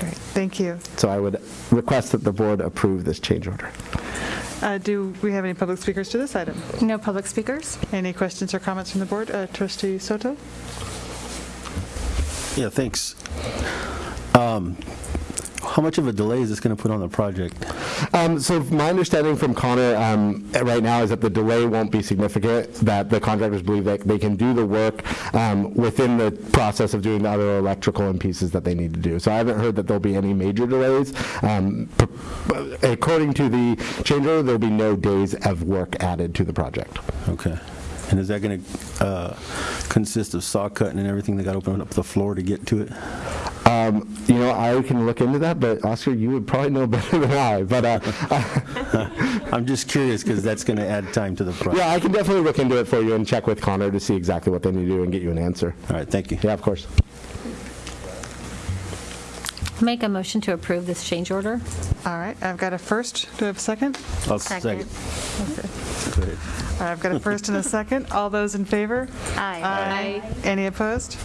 Great, thank you. So I would request that the board approve this change order. Uh, Do we have any public speakers to this item? No public speakers. Any questions or comments from the board? Uh, Trustee Soto? Yeah, thanks. Um, How much of a delay is this going to put on the project? Um, So my understanding from Connor um, right now is that the delay won't be significant, that the contractors believe that they can do the work um, within the process of doing the other electrical and pieces that they need to do. So I haven't heard that there'll be any major delays. Um, According to the change order, there'll be no days of work added to the project. Okay. And is that going to consist of saw cutting and everything? They got to open up the floor to get to it? Um, You know, I can look into that, but Oscar, you would probably know better than I, but uh, I'm just curious because that's going to add time to the project. yeah, I can definitely look into it for you and check with Connor to see exactly what they need to do and get you an answer. All right, thank you. Yeah, of course. Make a motion to approve this change order. All right, I've got a first. Do I have a second? I'll Second. second. All right, I've got a first and a second. All those in favor? Aye. Aye. Any opposed?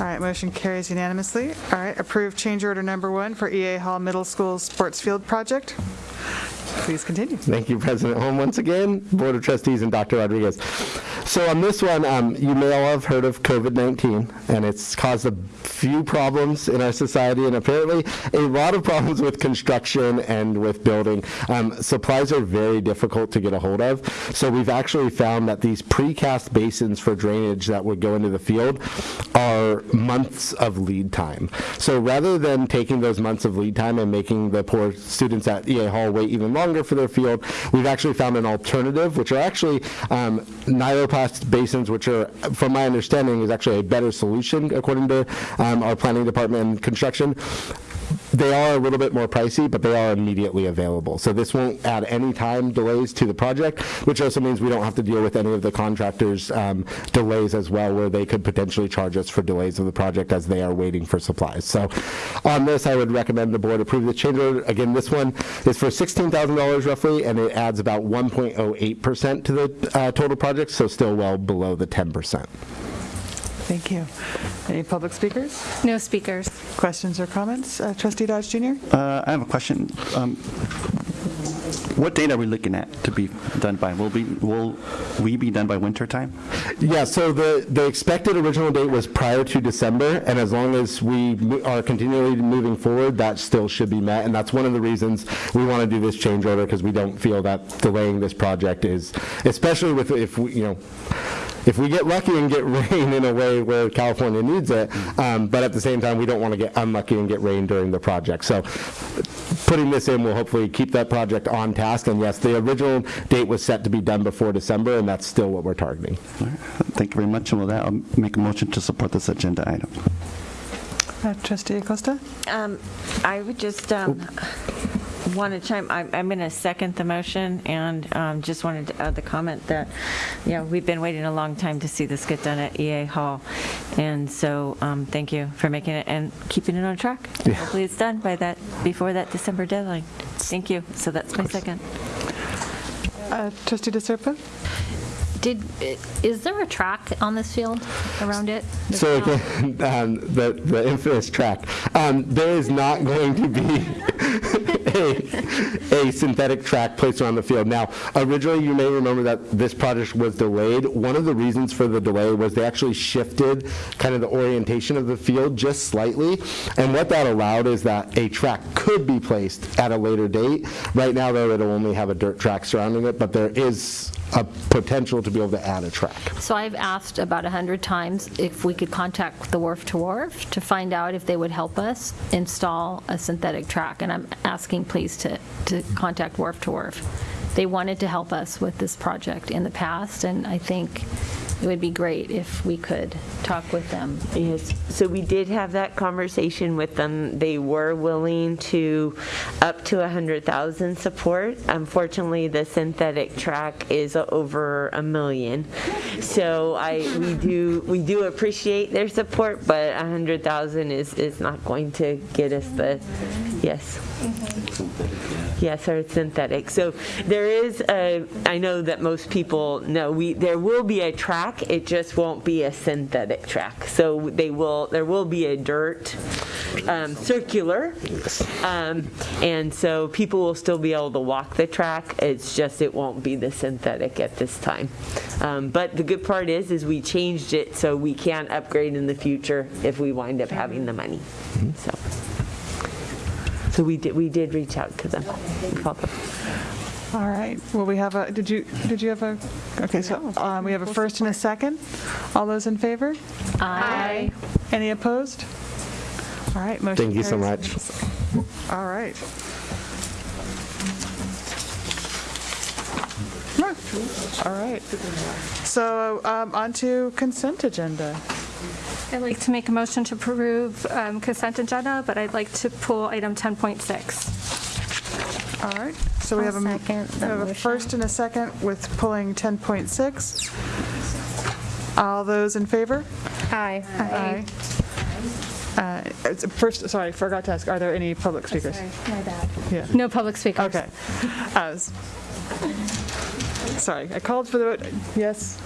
All right, motion carries unanimously. All right, approve change order number one for EA Hall Middle School Sports Field Project. Please continue. Thank you, President Holm, once again, Board of Trustees, and Dr. Rodriguez. So on this one, um, you may all have heard of COVID-19, and it's caused a few problems in our society, and apparently a lot of problems with construction and with building. Um, Supplies are very difficult to get a hold of, so we've actually found that these precast basins for drainage that would go into the field are months of lead time. So rather than taking those months of lead time and making the poor students at EA Hall wait even longer for their field, we've actually found an alternative, which are actually um, nyloplast basins, which are, from my understanding, is actually a better solution according to um, our planning department and construction. They are a little bit more pricey, but they are immediately available. So this won't add any time delays to the project, which also means we don't have to deal with any of the contractors' um, delays as well, where they could potentially charge us for delays of the project as they are waiting for supplies. So on this, I would recommend the board approve the change order. Again, this one is for $16,000 roughly, and it adds about 1.08% to the uh, total project, so still well below the 10%. Thank you. Any public speakers? No speakers. Questions or comments? Uh, Trustee Dodge Jr.? Uh, I have a question. Um, What date are we looking at to be done by? Will be, will we be done by winter time? Yeah, so the, the expected original date was prior to December, and as long as we are continually moving forward, that still should be met, and that's one of the reasons we want to do this change order, because we don't feel that delaying this project is, especially with, if, we you know, if we get lucky and get rain in a way where California needs it, um, but at the same time, we don't want to get unlucky and get rain during the project. So putting this in will hopefully keep that project on task, and yes, the original date was set to be done before December, and that's still what we're targeting. Thank you very much, and with that, I'll make a motion to support this agenda item. Uh, Trustee Acosta? Um, I would just um, want to chime, I'm I'm going to second the motion, and um, just wanted to add the comment that, you know, we've been waiting a long time to see this get done at EA Hall, and so, um, thank you for making it and keeping it on track. Yeah. Hopefully it's done by that, before that December deadline. Thank you. So that's my second. Uh, Trustee DeSerpa? Did, is there a track on this field around it? So again, um, the, the infamous track, um, there is not going to be a, a synthetic track placed around the field. Now, originally, you may remember that this project was delayed. One of the reasons for the delay was they actually shifted kind of the orientation of the field just slightly, and what that allowed is that a track could be placed at a later date. Right now, though, it'll only have a dirt track surrounding it, but there is a potential to be able to add a track. So I've asked about 100 times if we could contact the Wharf to Wharf to find out if they would help us install a synthetic track, and I'm asking please to, to contact Wharf to Wharf. They wanted to help us with this project in the past, and I think it would be great if we could talk with them. Yes, so we did have that conversation with them. They were willing to up to 100,000 support. Unfortunately, the synthetic track is over a million. So I, we do, we do appreciate their support, but 100,000 is, is not going to get us the, yes. Yes, or synthetic. So there is a, I know that most people know, we, there will be a track, it just won't be a synthetic track. So they will, there will be a dirt um, circular. Um, And so people will still be able to walk the track, it's just it won't be the synthetic at this time. Um, But the good part is, is we changed it so we can upgrade in the future if we wind up having the money, so. So we did, we did reach out to them. We called them. All right, well, we have a, did you, did you have a, okay, so um, we have a first and a second. All those in favor? Aye. Any opposed? All right, motion Thank you so much. All right. All right. So um, on to consent agenda. I'd like to make a motion to approve um, consent agenda, but I'd like to pull item 10.6. All right, so we I'll have a, we second the have a first and a second with pulling 10.6. All those in favor? Aye. Aye. Uh, it's- First, sorry, forgot to ask, are there any public speakers? Sorry, my bad. Yeah. No public speakers. Okay. I Sorry, I called for the vote, yes?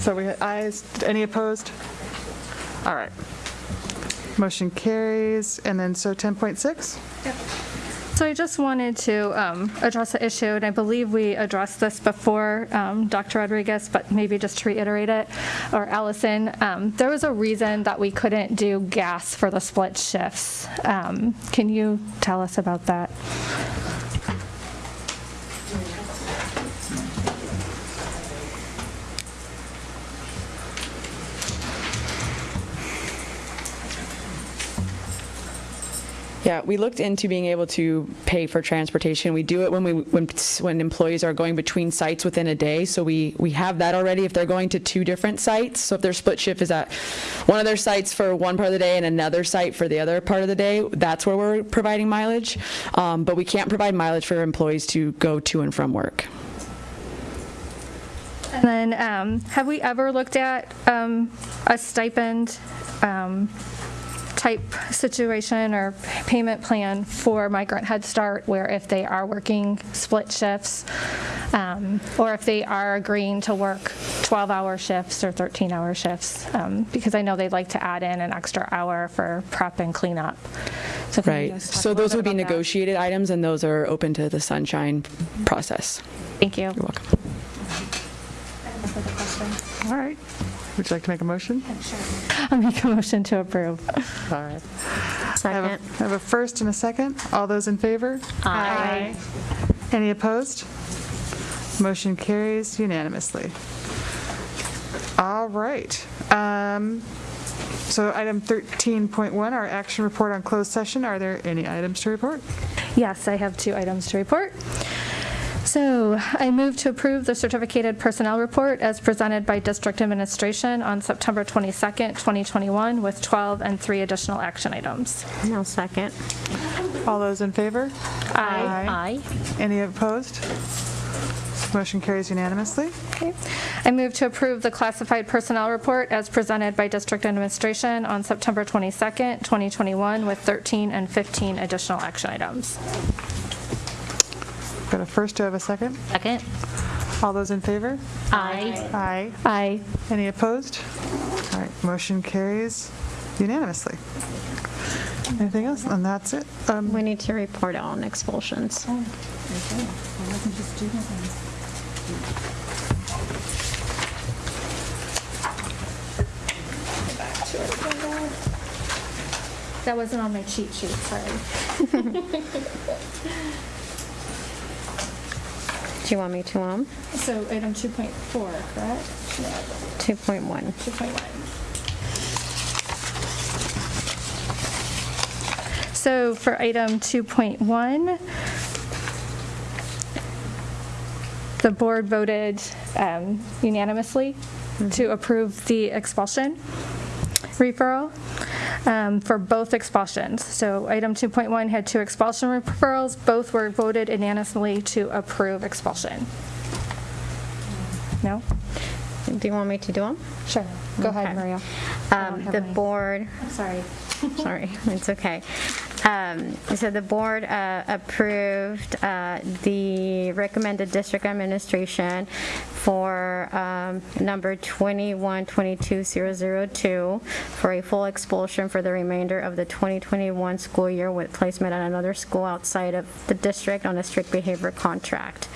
So we had ayes, any opposed? All right. Motion carries, and then, so 10.6? Yep. So I just wanted to um, address the issue, and I believe we addressed this before, um, Dr. Rodriguez, but maybe just to reiterate it, or Allison, um, there was a reason that we couldn't do gas for the split shifts. Um, Can you tell us about that? Yeah, we looked into being able to pay for transportation. We do it when we, when, when employees are going between sites within a day, so we, we have that already if they're going to two different sites. So if their split shift is at one of their sites for one part of the day and another site for the other part of the day, that's where we're providing mileage. Um, But we can't provide mileage for employees to go to and from work. And then, um, have we ever looked at um, a stipend um, type situation or payment plan for Migrant Head Start, where if they are working split shifts, um, or if they are agreeing to work 12-hour shifts or 13-hour shifts? Um, Because I know they'd like to add in an extra hour for prep and cleanup. So Right, so those would be about that? negotiated items, and those are open to the sunshine process. Thank you. You're welcome. All right. Would you like to make a motion? I'll make a motion to approve. All right. I have a- I have a first and a second. All those in favor? Aye. Any opposed? Motion carries unanimously. All right. Um, So item 13.1, our action report on closed session. Are there any items to report? Yes, I have two items to report. So I move to approve the certificated personnel report as presented by district administration on September 22nd, 2021, with 12 and three additional action items. No second. All those in favor? Aye. Aye. Any opposed? Motion carries unanimously. Okay. I move to approve the classified personnel report as presented by district administration on September 22nd, 2021, with 13 and 15 additional action items. Got a first, do I have a second? Second. All those in favor? Aye. Aye. Aye. Any opposed? All right, motion carries unanimously. Anything else? And that's it. Um, We need to report on expulsions. That wasn't on my cheat sheet, sorry. Do you want me to, um, So item 2.4, correct? 2.1? 2.1. So for item 2.1, the board voted um, unanimously to approve the expulsion referral um, for both expulsions. So item 2.1 had two expulsion referrals, both were voted unanimously to approve expulsion. No? Do you want me to do them? Sure. Go ahead, Maria. Um, The board, Sorry. sorry, it's okay. Um, So the board uh, approved uh, the recommended district administration for um, number 2122002 for a full expulsion for the remainder of the 2021 school year with placement at another school outside of the district on a strict behavior contract.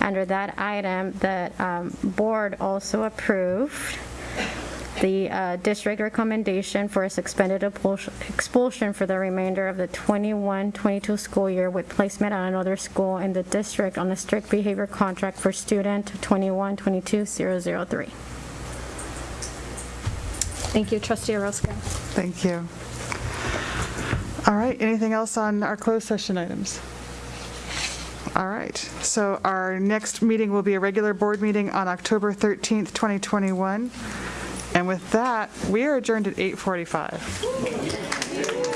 Under that item, the um, board also approved the uh, district recommendation for a suspended expulsion- expulsion for the remainder of the 21-22 school year with placement at another school in the district on a strict behavior contract for student 21-22-003. Thank you, trustee Orozco. Thank you. All right, anything else on our closed session items? All right, so our next meeting will be a regular board meeting on October 13th, 2021. And with that, we are adjourned at 8:45.